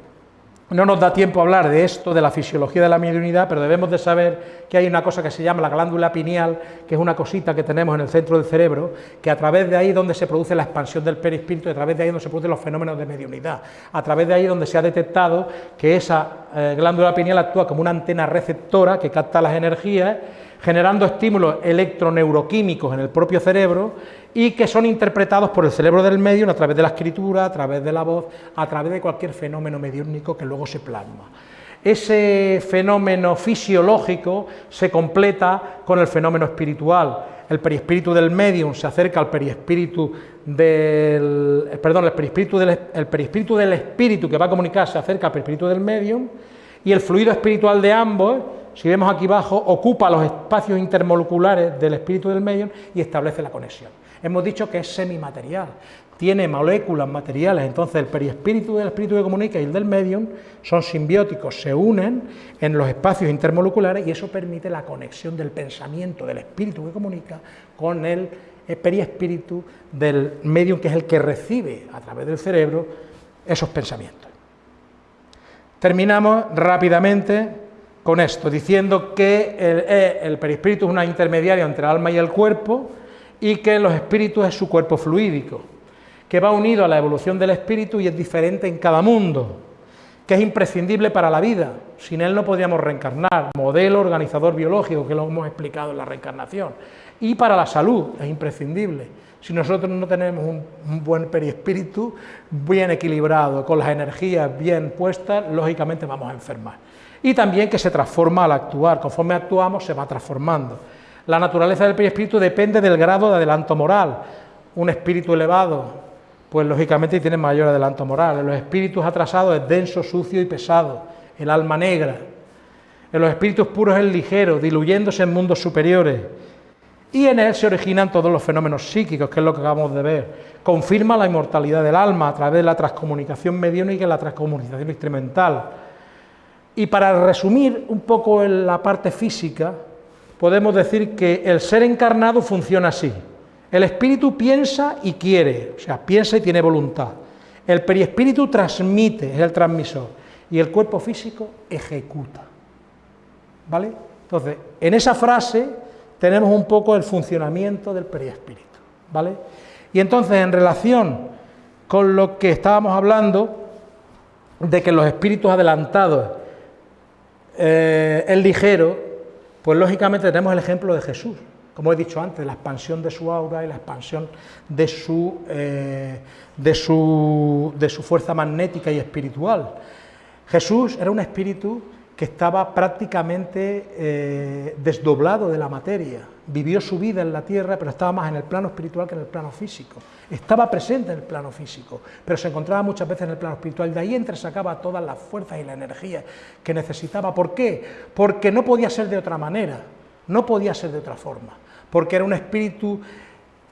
[SPEAKER 1] No nos da tiempo a hablar de esto, de la fisiología de la mediunidad, pero debemos de saber que hay una cosa que se llama la glándula pineal, que es una cosita que tenemos en el centro del cerebro, que a través de ahí es donde se produce la expansión del perispíritu, y a través de ahí es donde se producen los fenómenos de mediunidad, a través de ahí es donde se ha detectado que esa eh, glándula pineal actúa como una antena receptora que capta las energías, generando estímulos electroneuroquímicos en el propio cerebro y que son interpretados por el cerebro del medio a través de la escritura, a través de la voz, a través de cualquier fenómeno mediúnico que luego se plasma. Ese fenómeno fisiológico se completa con el fenómeno espiritual. El perispíritu del medium se acerca al perispíritu del perdón, el perispíritu del, el del espíritu que va a comunicar se acerca al perispíritu del medium y el fluido espiritual de ambos si vemos aquí abajo, ocupa los espacios intermoleculares del espíritu del medium y establece la conexión. Hemos dicho que es semimaterial, tiene moléculas materiales, entonces el perispíritu del espíritu que comunica y el del medium son simbióticos, se unen en los espacios intermoleculares y eso permite la conexión del pensamiento del espíritu que comunica con el perispíritu del medium que es el que recibe a través del cerebro esos pensamientos. Terminamos rápidamente con esto, diciendo que el, eh, el perispíritu es una intermediaria entre el alma y el cuerpo, y que los espíritus es su cuerpo fluídico, que va unido a la evolución del espíritu y es diferente en cada mundo, que es imprescindible para la vida, sin él no podríamos reencarnar, modelo organizador biológico, que lo hemos explicado en la reencarnación, y para la salud es imprescindible. Si nosotros no tenemos un, un buen perispíritu bien equilibrado, con las energías bien puestas, lógicamente vamos a enfermar. Y también que se transforma al actuar, conforme actuamos se va transformando. La naturaleza del perispíritu depende del grado de adelanto moral. Un espíritu elevado, pues lógicamente tiene mayor adelanto moral. En los espíritus atrasados es denso, sucio y pesado, el alma negra. En los espíritus puros es ligero, diluyéndose en mundos superiores. Y en él se originan todos los fenómenos psíquicos, que es lo que acabamos de ver. Confirma la inmortalidad del alma a través de la transcomunicación mediúnica y la transcomunicación instrumental. Y para resumir un poco en la parte física, podemos decir que el ser encarnado funciona así. El espíritu piensa y quiere, o sea, piensa y tiene voluntad. El periespíritu transmite, es el transmisor, y el cuerpo físico ejecuta. ¿Vale? Entonces, en esa frase tenemos un poco el funcionamiento del periespíritu. ¿Vale? Y entonces, en relación con lo que estábamos hablando, de que los espíritus adelantados, eh, el ligero, pues lógicamente tenemos el ejemplo de Jesús, como he dicho antes, la expansión de su aura y la expansión de su, eh, de su, de su fuerza magnética y espiritual. Jesús era un espíritu que estaba prácticamente eh, desdoblado de la materia, vivió su vida en la tierra, pero estaba más en el plano espiritual que en el plano físico. Estaba presente en el plano físico, pero se encontraba muchas veces en el plano espiritual. De ahí entresacaba todas las fuerzas y la energía que necesitaba. ¿Por qué? Porque no podía ser de otra manera, no podía ser de otra forma, porque era un espíritu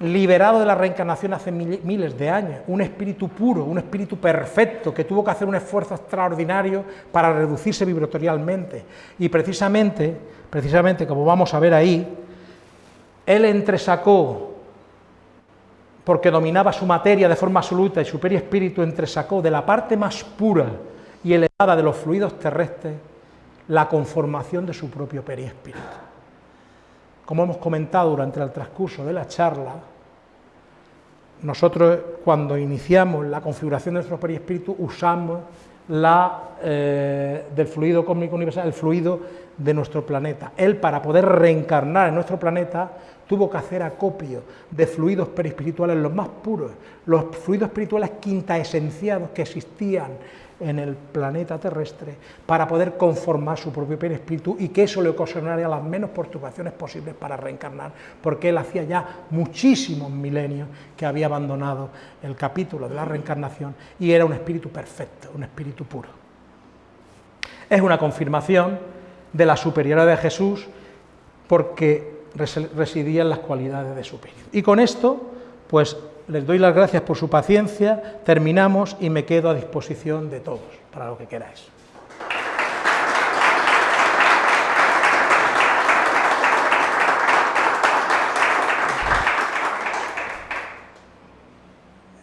[SPEAKER 1] liberado de la reencarnación hace miles de años, un espíritu puro, un espíritu perfecto, que tuvo que hacer un esfuerzo extraordinario para reducirse vibratorialmente. Y precisamente, precisamente, como vamos a ver ahí, él entresacó, porque dominaba su materia de forma absoluta y su periespíritu entresacó de la parte más pura y elevada de los fluidos terrestres la conformación de su propio periespíritu. Como hemos comentado durante el transcurso de la charla, nosotros cuando iniciamos la configuración de nuestro perispíritu usamos la, eh, del fluido cósmico universal, el fluido de nuestro planeta. Él, para poder reencarnar en nuestro planeta, tuvo que hacer acopio de fluidos perispirituales los más puros, los fluidos espirituales quinta esenciados que existían en el planeta terrestre para poder conformar su propio perispíritu y que eso le ocasionaría las menos perturbaciones posibles para reencarnar, porque él hacía ya muchísimos milenios que había abandonado el capítulo de la reencarnación y era un espíritu perfecto, un espíritu puro. Es una confirmación de la superioridad de Jesús porque residía en las cualidades de su espíritu. Y con esto, pues les doy las gracias por su paciencia, terminamos y me quedo a disposición de todos para lo que queráis.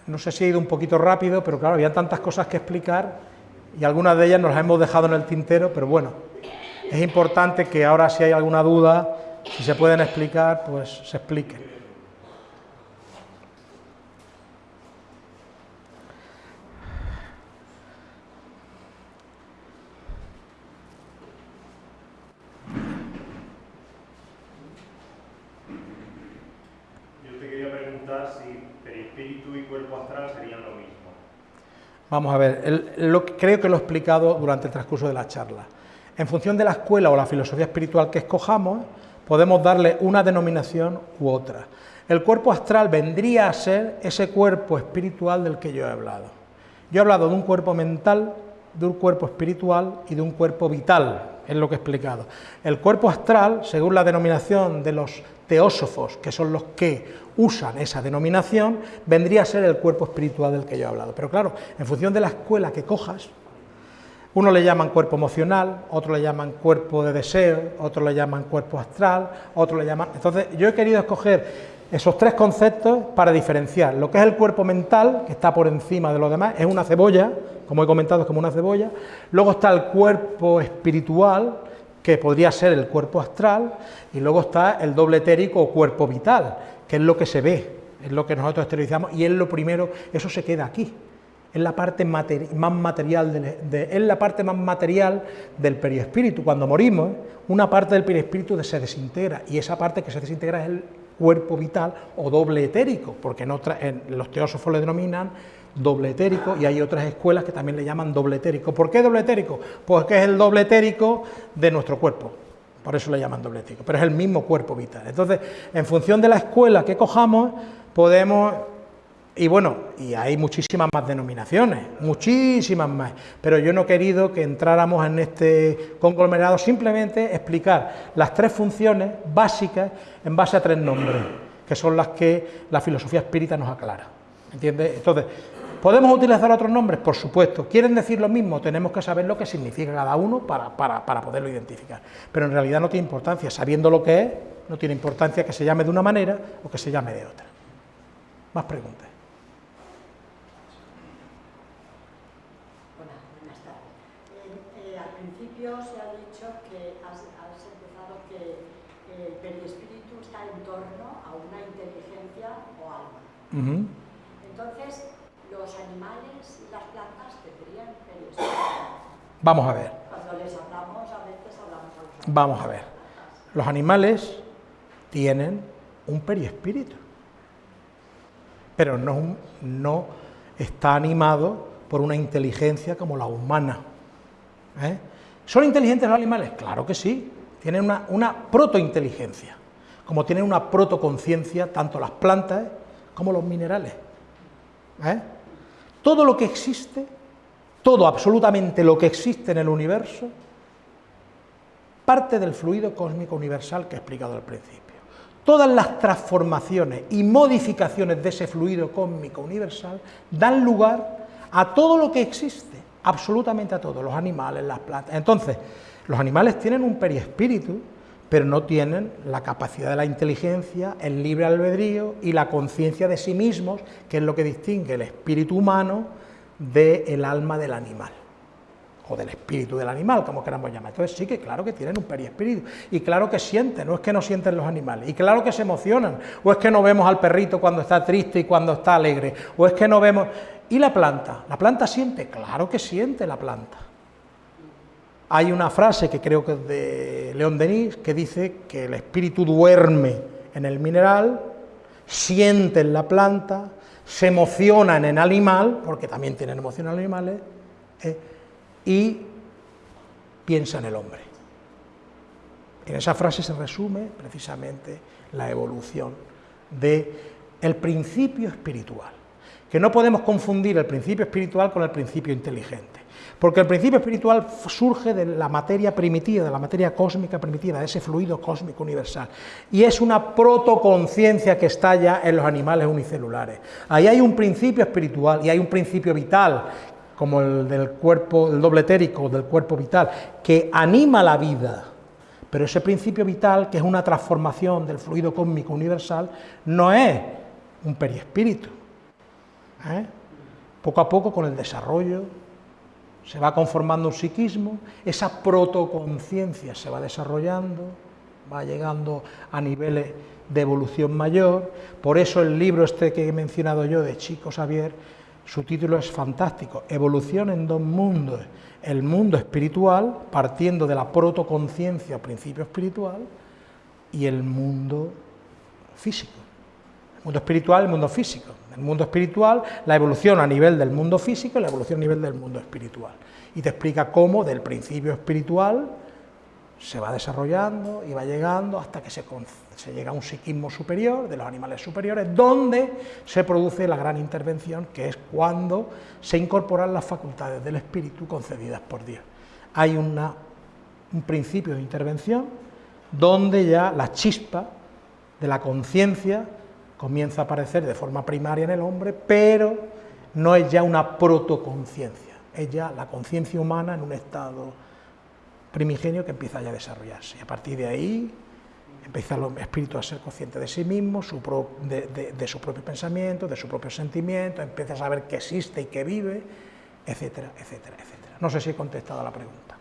[SPEAKER 1] No sé si he ido un poquito rápido, pero claro, había tantas cosas que explicar y algunas de ellas nos las hemos dejado en el tintero, pero bueno, es importante que ahora si hay alguna duda, si se pueden explicar, pues se expliquen. Vamos a ver, creo que lo he explicado durante el transcurso de la charla. En función de la escuela o la filosofía espiritual que escojamos, podemos darle una denominación u otra. El cuerpo astral vendría a ser ese cuerpo espiritual del que yo he hablado. Yo he hablado de un cuerpo mental, de un cuerpo espiritual y de un cuerpo vital, es lo que he explicado. El cuerpo astral, según la denominación de los teósofos, que son los que usan esa denominación, vendría a ser el cuerpo espiritual del que yo he hablado. Pero claro, en función de la escuela que cojas, uno le llaman cuerpo emocional, otro le llaman cuerpo de deseo, otro le llaman cuerpo astral, otro le llaman... Entonces, yo he querido escoger esos tres conceptos para diferenciar. Lo que es el cuerpo mental, que está por encima de los demás, es una cebolla, como he comentado, es como una cebolla. Luego está el cuerpo espiritual, que podría ser el cuerpo astral, y luego está el doble etérico o cuerpo vital, que es lo que se ve, es lo que nosotros exteriorizamos y es lo primero, eso se queda aquí, es la parte más material, de, es la parte más material del periespíritu. Cuando morimos, una parte del periespíritu se desintegra y esa parte que se desintegra es el cuerpo vital o doble etérico, porque los teósofos le denominan doble etérico y hay otras escuelas que también le llaman doble etérico. ¿Por qué doble etérico? Porque es el doble etérico de nuestro cuerpo, por eso le llaman doble etérico, pero es el mismo cuerpo vital. Entonces, en función de la escuela que cojamos, podemos y bueno, y hay muchísimas más denominaciones, muchísimas más, pero yo no he querido que entráramos en este conglomerado, simplemente explicar las tres funciones básicas en base a tres nombres, que son las que la filosofía espírita nos aclara. ¿Entiendes? Entonces, ¿podemos utilizar otros nombres? Por supuesto. ¿Quieren decir lo mismo? Tenemos que saber lo que significa cada uno para, para poderlo identificar. Pero en realidad no tiene importancia, sabiendo lo que es, no tiene importancia que se llame de una manera o que se llame de otra. Más preguntas.
[SPEAKER 2] Entonces, los animales y las plantas tendrían perispíritu.
[SPEAKER 1] Vamos a ver.
[SPEAKER 2] Cuando les hablamos, a veces hablamos a los
[SPEAKER 1] Vamos a ver. Los animales tienen un periespíritu, pero no, no está animado por una inteligencia como la humana. ¿eh? ¿Son inteligentes los animales? Claro que sí, tienen una, una protointeligencia, como tienen una protoconciencia tanto las plantas como los minerales. ¿eh? Todo lo que existe, todo, absolutamente lo que existe en el universo, parte del fluido cósmico universal que he explicado al principio. Todas las transformaciones y modificaciones de ese fluido cósmico universal dan lugar a todo lo que existe, absolutamente a todo, los animales, las plantas. Entonces, los animales tienen un periespíritu, pero no tienen la capacidad de la inteligencia, el libre albedrío y la conciencia de sí mismos, que es lo que distingue el espíritu humano del alma del animal, o del espíritu del animal, como queramos llamar. Entonces sí que claro que tienen un periespíritu, y claro que sienten, no es que no sienten los animales, y claro que se emocionan, o es que no vemos al perrito cuando está triste y cuando está alegre, o es que no vemos... ¿Y la planta? ¿La planta siente? Claro que siente la planta. Hay una frase que creo que es de León Denis que dice que el espíritu duerme en el mineral, siente en la planta, se emociona en el animal, porque también tienen emoción animales, eh, y piensa en el hombre. En esa frase se resume precisamente la evolución del el principio espiritual, que no podemos confundir el principio espiritual con el principio inteligente. Porque el principio espiritual surge de la materia primitiva, de la materia cósmica primitiva, de ese fluido cósmico universal. Y es una protoconciencia que está ya en los animales unicelulares. Ahí hay un principio espiritual y hay un principio vital, como el del cuerpo, el doble etérico, del cuerpo vital, que anima la vida. Pero ese principio vital, que es una transformación del fluido cósmico universal, no es un periespíritu. ¿eh? Poco a poco, con el desarrollo se va conformando un psiquismo, esa protoconciencia se va desarrollando, va llegando a niveles de evolución mayor, por eso el libro este que he mencionado yo de Chico Xavier, su título es fantástico, Evolución en dos mundos, el mundo espiritual, partiendo de la protoconciencia, principio espiritual, y el mundo físico, el mundo espiritual, el mundo físico el mundo espiritual, la evolución a nivel del mundo físico y la evolución a nivel del mundo espiritual. Y te explica cómo del principio espiritual se va desarrollando y va llegando hasta que se, se, llega a un psiquismo superior, de los animales superiores, donde se produce la gran intervención, que es cuando se incorporan las facultades del espíritu concedidas por Dios. Hay una, un principio de intervención donde ya la chispa de la conciencia comienza a aparecer de forma primaria en el hombre, pero no es ya una protoconciencia, es ya la conciencia humana en un estado primigenio que empieza ya a desarrollarse. Y a partir de ahí empieza el espíritu a ser consciente de sí mismo, de, su propio pensamiento, de su propio sentimiento, empieza a saber que existe y que vive, etcétera, etcétera, etcétera. No sé si he contestado a la pregunta.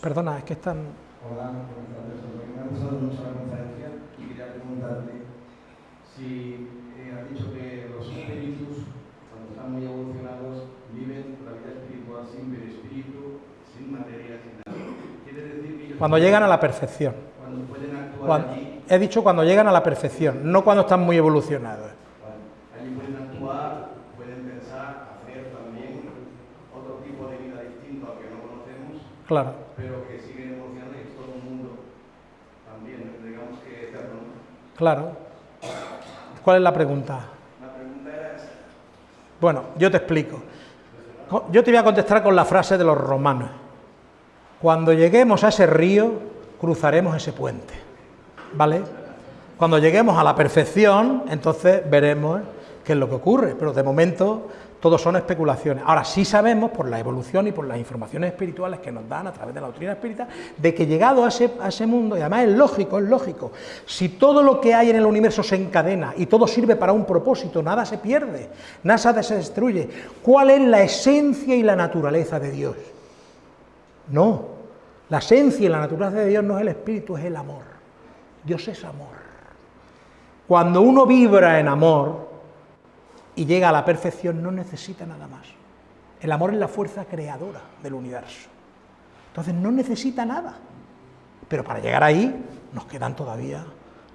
[SPEAKER 1] Perdona, es que están... Hola,
[SPEAKER 3] si eh, has dicho que los espíritus, cuando están muy evolucionados, viven la vida espiritual sin espíritu, sin materia, sin nada. Quiere decir que ellos
[SPEAKER 1] cuando llegan a la perfección.
[SPEAKER 3] Cuando pueden actuar allí.
[SPEAKER 1] He dicho cuando llegan a la perfección, no cuando están muy evolucionados.
[SPEAKER 3] Allí pueden actuar, pueden pensar, hacer también otro tipo de vida distinto al que no conocemos.
[SPEAKER 1] Claro.
[SPEAKER 3] Pero que siguen evolucionando y es todo un mundo también, digamos que eterno.
[SPEAKER 1] Claro. ¿Cuál es la pregunta?
[SPEAKER 3] La pregunta era esa.
[SPEAKER 1] Bueno, yo te explico. Yo te voy a contestar con la frase de los romanos. Cuando lleguemos a ese río, cruzaremos ese puente. ¿Vale? Cuando lleguemos a la perfección, entonces veremos qué es lo que ocurre. Pero de momento todos son especulaciones. Ahora sí sabemos, por la evolución y por las informaciones espirituales que nos dan a través de la doctrina espírita, de que llegado a ese, a ese mundo, y además es lógico, es lógico, si todo lo que hay en el universo se encadena y todo sirve para un propósito, nada se pierde, nada se destruye, ¿cuál es la esencia y la naturaleza de Dios? No, la esencia y la naturaleza de Dios no es el espíritu, es el amor. Dios es amor. Cuando uno vibra en amor, y llega a la perfección, no necesita nada más. El amor es la fuerza creadora del universo. Entonces no necesita nada. Pero para llegar ahí nos quedan todavía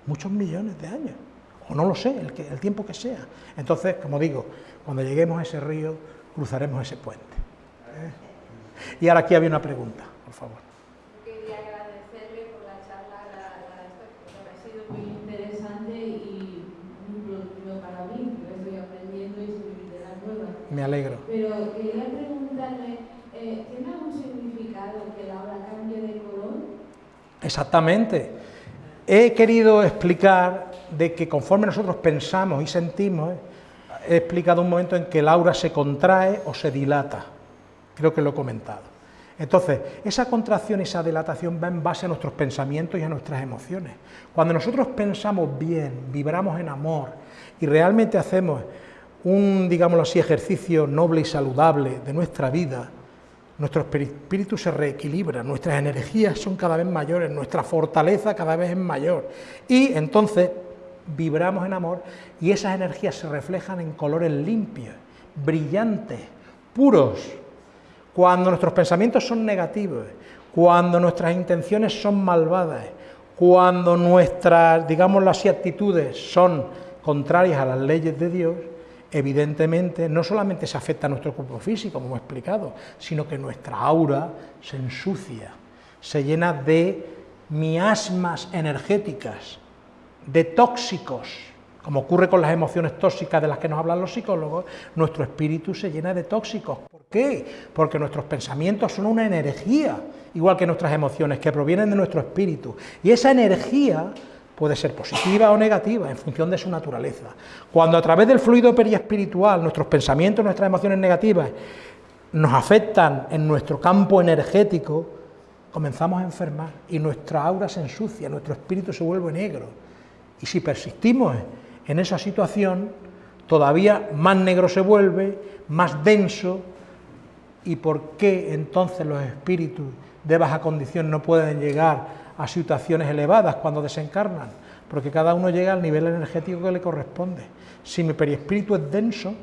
[SPEAKER 1] muchos millones de años. O no lo sé, el, tiempo que sea. Entonces, como digo, cuando lleguemos a ese río, cruzaremos ese puente. Y ahora aquí había una pregunta, por favor.
[SPEAKER 4] Quería agradecerle por la charla, la, la, esto, ha sido muy interesante y muy productivo para mí, porque estoy aprendiendo y soy literal nueva.
[SPEAKER 1] Me alegro.
[SPEAKER 4] Pero quería preguntarle, eh, ¿tiene algún significado que la obra cambie de color?
[SPEAKER 1] Exactamente. He querido explicar de que conforme nosotros pensamos y sentimos, he explicado un momento en que el aura se contrae o se dilata. Creo que lo he comentado. Entonces, esa contracción y esa dilatación va en base a nuestros pensamientos y a nuestras emociones. Cuando nosotros pensamos bien, vibramos en amor y realmente hacemos un, digámoslo así, ejercicio noble y saludable de nuestra vida, nuestro espíritu se reequilibra, nuestras energías son cada vez mayores, nuestra fortaleza cada vez es mayor. Y entonces vibramos en amor y esas energías se reflejan en colores limpios, brillantes, puros. Cuando nuestros pensamientos son negativos, cuando nuestras intenciones son malvadas, cuando nuestras, digamos las actitudes son contrarias a las leyes de Dios, evidentemente no solamente se afecta a nuestro cuerpo físico, como he explicado, sino que nuestra aura se ensucia, se llena de miasmas energéticas, de tóxicos, como ocurre con las emociones tóxicas de las que nos hablan los psicólogos, nuestro espíritu se llena de tóxicos. ¿Por qué? Porque nuestros pensamientos son una energía, igual que nuestras emociones, que provienen de nuestro espíritu. Y esa energía puede ser positiva o negativa en función de su naturaleza. Cuando a través del fluido periespiritual nuestros pensamientos, nuestras emociones negativas nos afectan en nuestro campo energético, comenzamos a enfermar y nuestra aura se ensucia, nuestro espíritu se vuelve negro. Y si persistimos en esa situación, todavía más negro se vuelve, más denso, ¿y por qué entonces los espíritus de baja condición no pueden llegar a situaciones elevadas cuando desencarnan, porque cada uno llega al nivel energético que le corresponde. Si mi perispíritu es denso,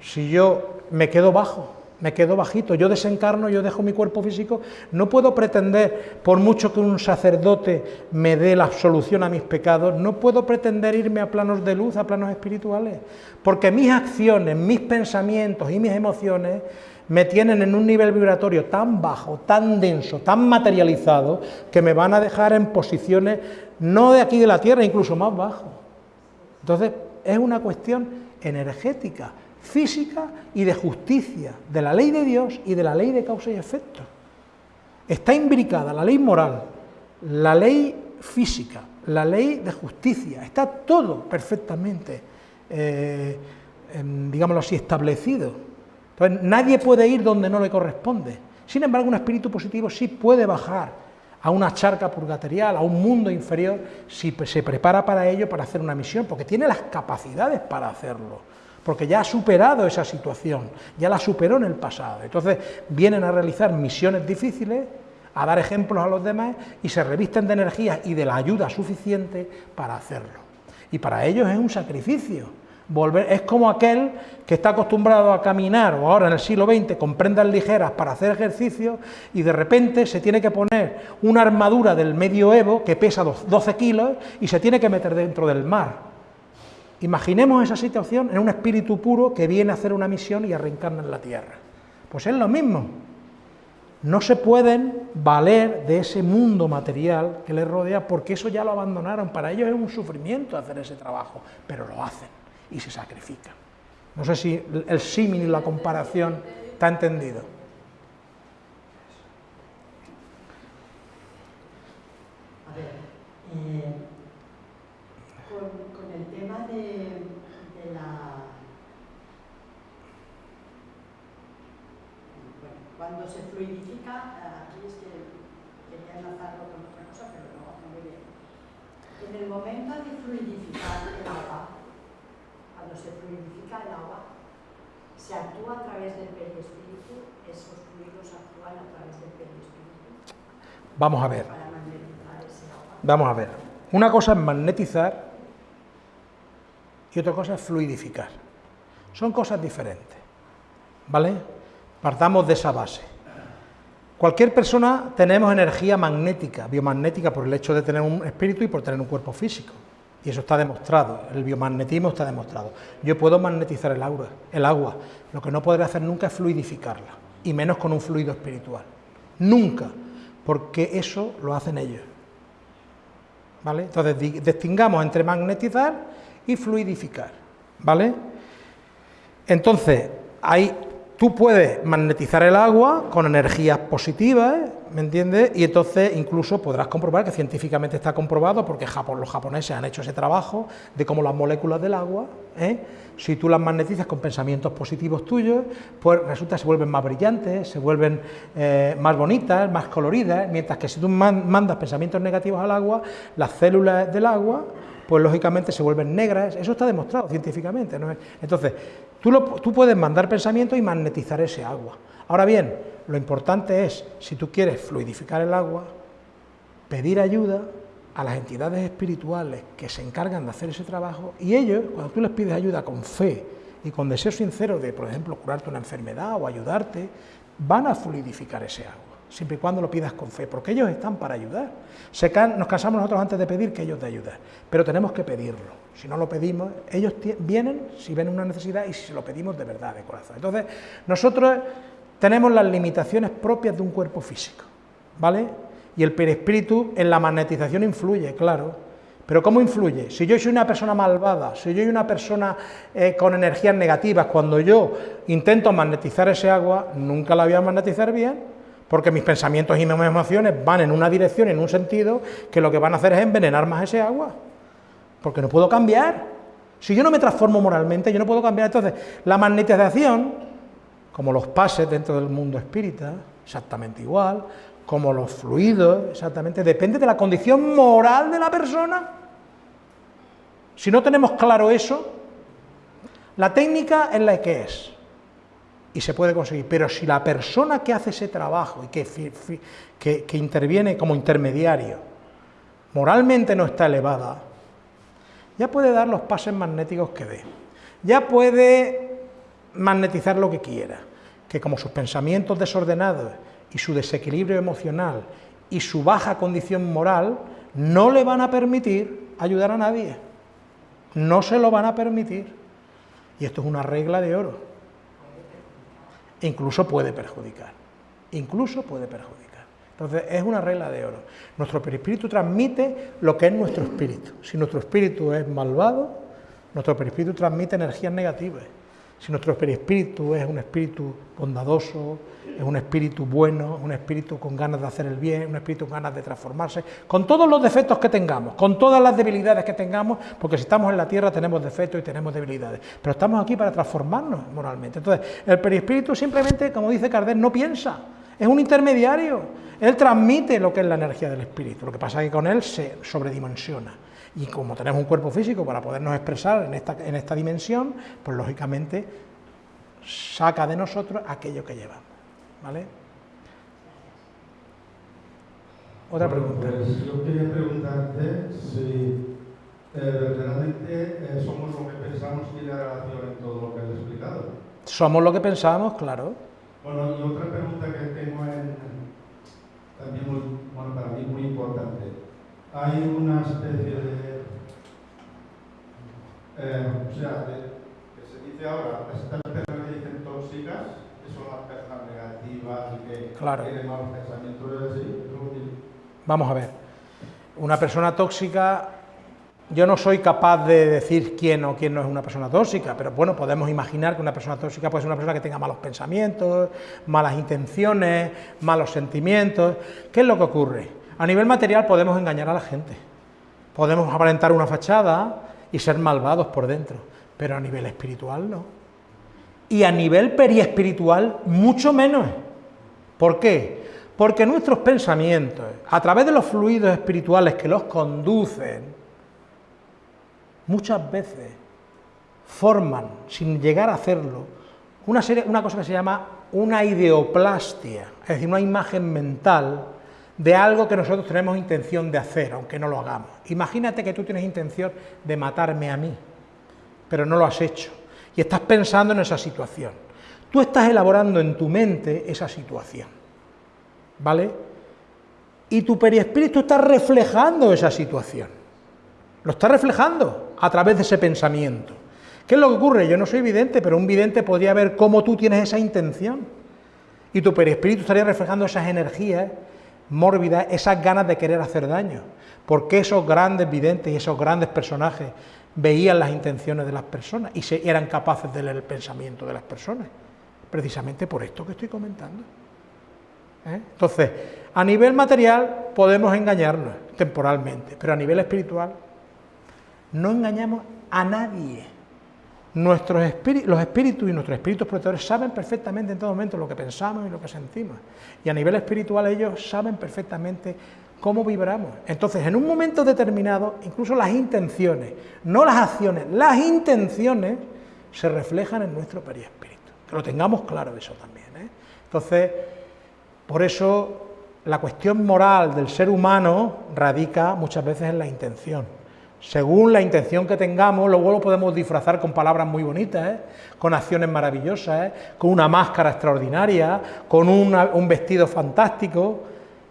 [SPEAKER 1] si yo me quedo bajo, me quedo bajito, yo desencarno, yo dejo mi cuerpo físico, no puedo pretender, por mucho que un sacerdote me dé la absolución a mis pecados, no puedo pretender irme a planos de luz, a planos espirituales, porque mis acciones, mis pensamientos y mis emociones me tienen en un nivel vibratorio tan bajo, tan denso, tan materializado, que me van a dejar en posiciones no de aquí de la Tierra, incluso más bajo. Entonces, es una cuestión energética, física y de justicia, de la ley de Dios y de la ley de causa y efecto. Está imbricada la ley moral, la ley física, la ley de justicia, está todo perfectamente, eh, digámoslo así, establecido nadie puede ir donde no le corresponde. Sin embargo, un espíritu positivo sí puede bajar a una charca purgatorial, a un mundo inferior, si se prepara para ello, para hacer una misión, porque tiene las capacidades para hacerlo, porque ya ha superado esa situación, ya la superó en el pasado. Entonces, vienen a realizar misiones difíciles, a dar ejemplos a los demás y se revisten de energía y de la ayuda suficiente para hacerlo. Y para ellos es un sacrificio, es como aquel que está acostumbrado a caminar, o ahora en el siglo XX, con prendas ligeras para hacer ejercicio, y de repente se tiene que poner una armadura del medioevo que pesa 12 kilos y se tiene que meter dentro del mar. Imaginemos esa situación en un espíritu puro que viene a hacer una misión y a en la tierra. Pues es lo mismo. No se pueden valer de ese mundo material que les rodea porque eso ya lo abandonaron. Para ellos es un sufrimiento hacer ese trabajo, pero lo hacen y se sacrifican. No sé si el símil y la comparación está entendido.
[SPEAKER 2] A ver, eh, con, el tema de, la... Bueno, cuando se fluidifica, aquí es que quería enlazarlo con otra cosa, pero no, no muy bien. En el momento de fluidificar el agua, cuando se fluidifica el agua, se actúa a través del perispíritu, esos fluidos actúan a través del perispíritu.
[SPEAKER 1] Vamos a ver. Vamos a ver. Una cosa es magnetizar y otra cosa es fluidificar. Son cosas diferentes. ¿Vale? Partamos de esa base. Cualquier persona tenemos energía magnética, biomagnética, por el hecho de tener un espíritu y por tener un cuerpo físico. Y eso está demostrado, el biomagnetismo está demostrado. Yo puedo magnetizar el agua, el agua, lo que no podré hacer nunca es fluidificarla, y menos con un fluido espiritual. Nunca, porque eso lo hacen ellos. ¿Vale? Entonces, distingamos entre magnetizar y fluidificar. ¿Vale? Entonces, hay Tú puedes magnetizar el agua con energías positivas, ¿me entiendes? Y entonces incluso podrás comprobar que científicamente está comprobado, porque los japoneses han hecho ese trabajo, de cómo las moléculas del agua, ¿eh? si tú las magnetizas con pensamientos positivos tuyos, pues resulta que se vuelven más brillantes, se vuelven eh, más bonitas, más coloridas, mientras que si tú mandas pensamientos negativos al agua, las células del agua pues lógicamente se vuelven negras, eso está demostrado científicamente. ¿no? Entonces, tú, puedes mandar pensamiento y magnetizar ese agua. Ahora bien, lo importante es, si tú quieres fluidificar el agua, pedir ayuda a las entidades espirituales que se encargan de hacer ese trabajo y ellos, cuando tú les pides ayuda con fe y con deseo sincero de, por ejemplo, curarte una enfermedad o ayudarte, van a fluidificar ese agua siempre y cuando lo pidas con fe, porque ellos están para ayudar. nos cansamos nosotros antes de pedir que ellos te ayuden, pero tenemos que pedirlo. Si no lo pedimos, ellos vienen si ven una necesidad y si se lo pedimos de verdad, de corazón. Entonces, nosotros tenemos las limitaciones propias de un cuerpo físico, ¿vale? Y el perispíritu en la magnetización influye, claro. Pero ¿cómo influye? Si yo soy una persona malvada, si yo soy una persona eh, con energías negativas, cuando yo intento magnetizar ese agua, nunca la voy a magnetizar bien, porque mis pensamientos y mis emociones van en una dirección, en un sentido, que lo que van a hacer es envenenar más ese agua, porque no puedo cambiar. Si yo no me transformo moralmente, yo no puedo cambiar. Entonces, la magnetización, como los pases dentro del mundo espírita, exactamente igual, como los fluidos, exactamente, depende de la condición moral de la persona. Si no tenemos claro eso, la técnica es la que es y se puede conseguir. Pero si la persona que hace ese trabajo y que, que, interviene como intermediario moralmente no está elevada, ya puede dar los pases magnéticos que dé, ya puede magnetizar lo que quiera, que como sus pensamientos desordenados y su desequilibrio emocional y su baja condición moral no le van a permitir ayudar a nadie, no se lo van a permitir. Y esto es una regla de oro incluso puede perjudicar, incluso puede perjudicar. Entonces es una regla de oro. Nuestro perispíritu transmite lo que es nuestro espíritu. Si nuestro espíritu es malvado, nuestro perispíritu transmite energías negativas. Si nuestro perispíritu es un espíritu bondadoso, es un espíritu bueno, un espíritu con ganas de hacer el bien, un espíritu con ganas de transformarse, con todos los defectos que tengamos, con todas las debilidades que tengamos, porque si estamos en la tierra tenemos defectos y tenemos debilidades, pero estamos aquí para transformarnos moralmente. Entonces, el perispíritu simplemente, como dice Kardec, no piensa, es un intermediario, él transmite lo que es la energía del espíritu, lo que pasa es que con él se sobredimensiona. Y como tenemos un cuerpo físico para podernos expresar en esta, en esta dimensión, pues lógicamente saca de nosotros aquello que llevamos. ¿Vale? Otra pregunta.
[SPEAKER 5] Pues yo quería preguntarte si eh, verdaderamente eh, somos lo que pensamos y la relación en todo lo que has explicado.
[SPEAKER 1] Somos lo que pensamos, claro.
[SPEAKER 5] Bueno, y otra pregunta que tengo en, también muy, bueno, para mí muy importante. Hay una especie de, eh, o sea, que se dice ahora, estas personas que dicen tóxicas, son las personas negativas y que
[SPEAKER 1] claro.
[SPEAKER 5] tienen malos pensamientos. ¿sí?
[SPEAKER 1] Vamos a ver, una persona tóxica, yo no soy capaz de decir quién o quién no es una persona tóxica, pero bueno, podemos imaginar que una persona tóxica puede ser una persona que tenga malos pensamientos, malas intenciones, malos sentimientos. ¿Qué es lo que ocurre? A nivel material podemos engañar a la gente, podemos aparentar una fachada y ser malvados por dentro, pero a nivel espiritual no y a nivel periespiritual mucho menos. ¿Por qué? Porque nuestros pensamientos, a través de los fluidos espirituales que los conducen, muchas veces forman, sin llegar a hacerlo, una, serie, una cosa que se llama una ideoplastia, es decir, una imagen mental de algo que nosotros tenemos intención de hacer, aunque no lo hagamos. Imagínate que tú tienes intención de matarme a mí, pero no lo has hecho y estás pensando en esa situación. Tú estás elaborando en tu mente esa situación, ¿vale? Y tu perispíritu está reflejando esa situación. lo está reflejando a través de ese pensamiento. ¿Qué es lo que ocurre? Yo no soy vidente, pero un vidente podría ver cómo tú tienes esa intención. Y tu perispíritu estaría reflejando esas energías mórbidas, esas ganas de querer hacer daño. Porque esos grandes videntes y esos grandes personajes veían las intenciones de las personas y eran capaces de leer el pensamiento de las personas. Precisamente por esto que estoy comentando. ¿Eh? Entonces, a nivel material podemos engañarnos temporalmente, pero a nivel espiritual no engañamos a nadie. Nuestros los espíritus y nuestros espíritus protectores saben perfectamente en todo momento lo que pensamos y lo que sentimos. Y a nivel espiritual ellos saben perfectamente cómo vibramos. Entonces, en un momento determinado, incluso las intenciones, no las acciones, las intenciones se reflejan en nuestro perispíritu. Que lo tengamos claro eso también. ¿eh? Entonces, por eso la cuestión moral del ser humano radica muchas veces en la intención. Según la intención que tengamos, luego lo podemos disfrazar con palabras muy bonitas, ¿eh? con acciones maravillosas, ¿eh? con una máscara extraordinaria, con un vestido fantástico,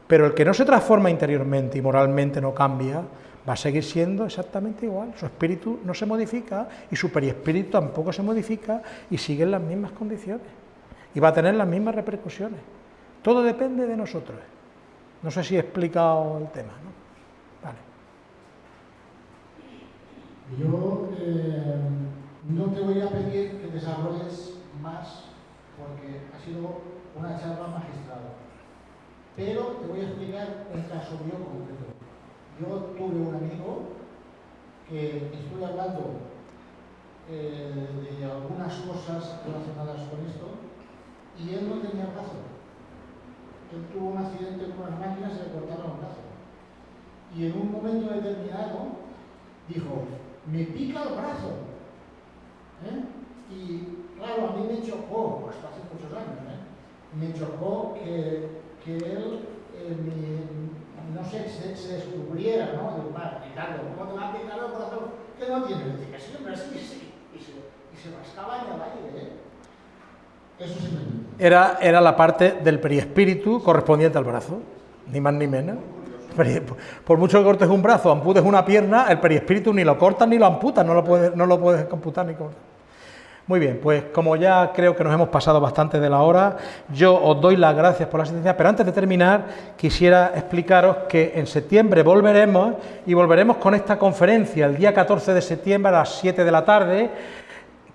[SPEAKER 1] pero el que no se transforma interiormente y moralmente no cambia, va a seguir siendo exactamente igual. Su espíritu no se modifica y su periespíritu tampoco se modifica y sigue en las mismas condiciones y va a tener las mismas repercusiones. Todo depende de nosotros. No sé si he explicado el tema. ¿no? Vale.
[SPEAKER 6] Yo eh, no te voy a pedir que desarrolles más porque ha sido una charla magistral. Pero te voy a explicar un caso mío concreto. Yo tuve un amigo que estoy hablando eh, de algunas cosas relacionadas con esto y él no tenía brazo él tuvo un accidente con unas máquinas y le cortaron el brazo. Y en un momento determinado dijo, me pica el brazo. ¿Eh? Y claro, a mí me chocó, pues hace muchos años, ¿eh? me chocó que, que él, eh, no sé, se, descubriera, ¿no? De, Ricardo, ¿cómo te va a el brazo? ¿Qué no tiene? Le dije, siempre así, sí. Y se, en el aire, ¿eh?
[SPEAKER 1] Era, era la parte del periespíritu correspondiente al brazo, ni más ni menos. Por mucho que cortes un brazo, amputes una pierna, el periespíritu ni lo cortas ni lo amputas, no lo puedes, no lo puedes computar ni cortar. Muy bien, pues como ya creo que nos hemos pasado bastante de la hora, yo os doy las gracias por la asistencia, pero antes de terminar quisiera explicaros que en septiembre volveremos y volveremos con esta conferencia el día 14 de septiembre a las 7 de la tarde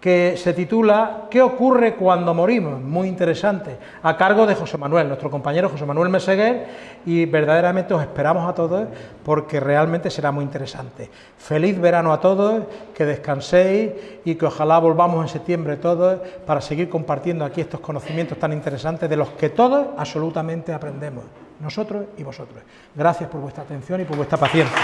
[SPEAKER 1] que se titula ¿Qué ocurre cuando morimos? Muy interesante, a cargo de José Manuel, nuestro compañero José Manuel Meseguer, y verdaderamente os esperamos a todos porque realmente será muy interesante. Feliz verano a todos, que descanséis y que ojalá volvamos en septiembre todos para seguir compartiendo aquí estos conocimientos tan interesantes de los que todos absolutamente aprendemos, nosotros y vosotros. Gracias por vuestra atención y por vuestra paciencia.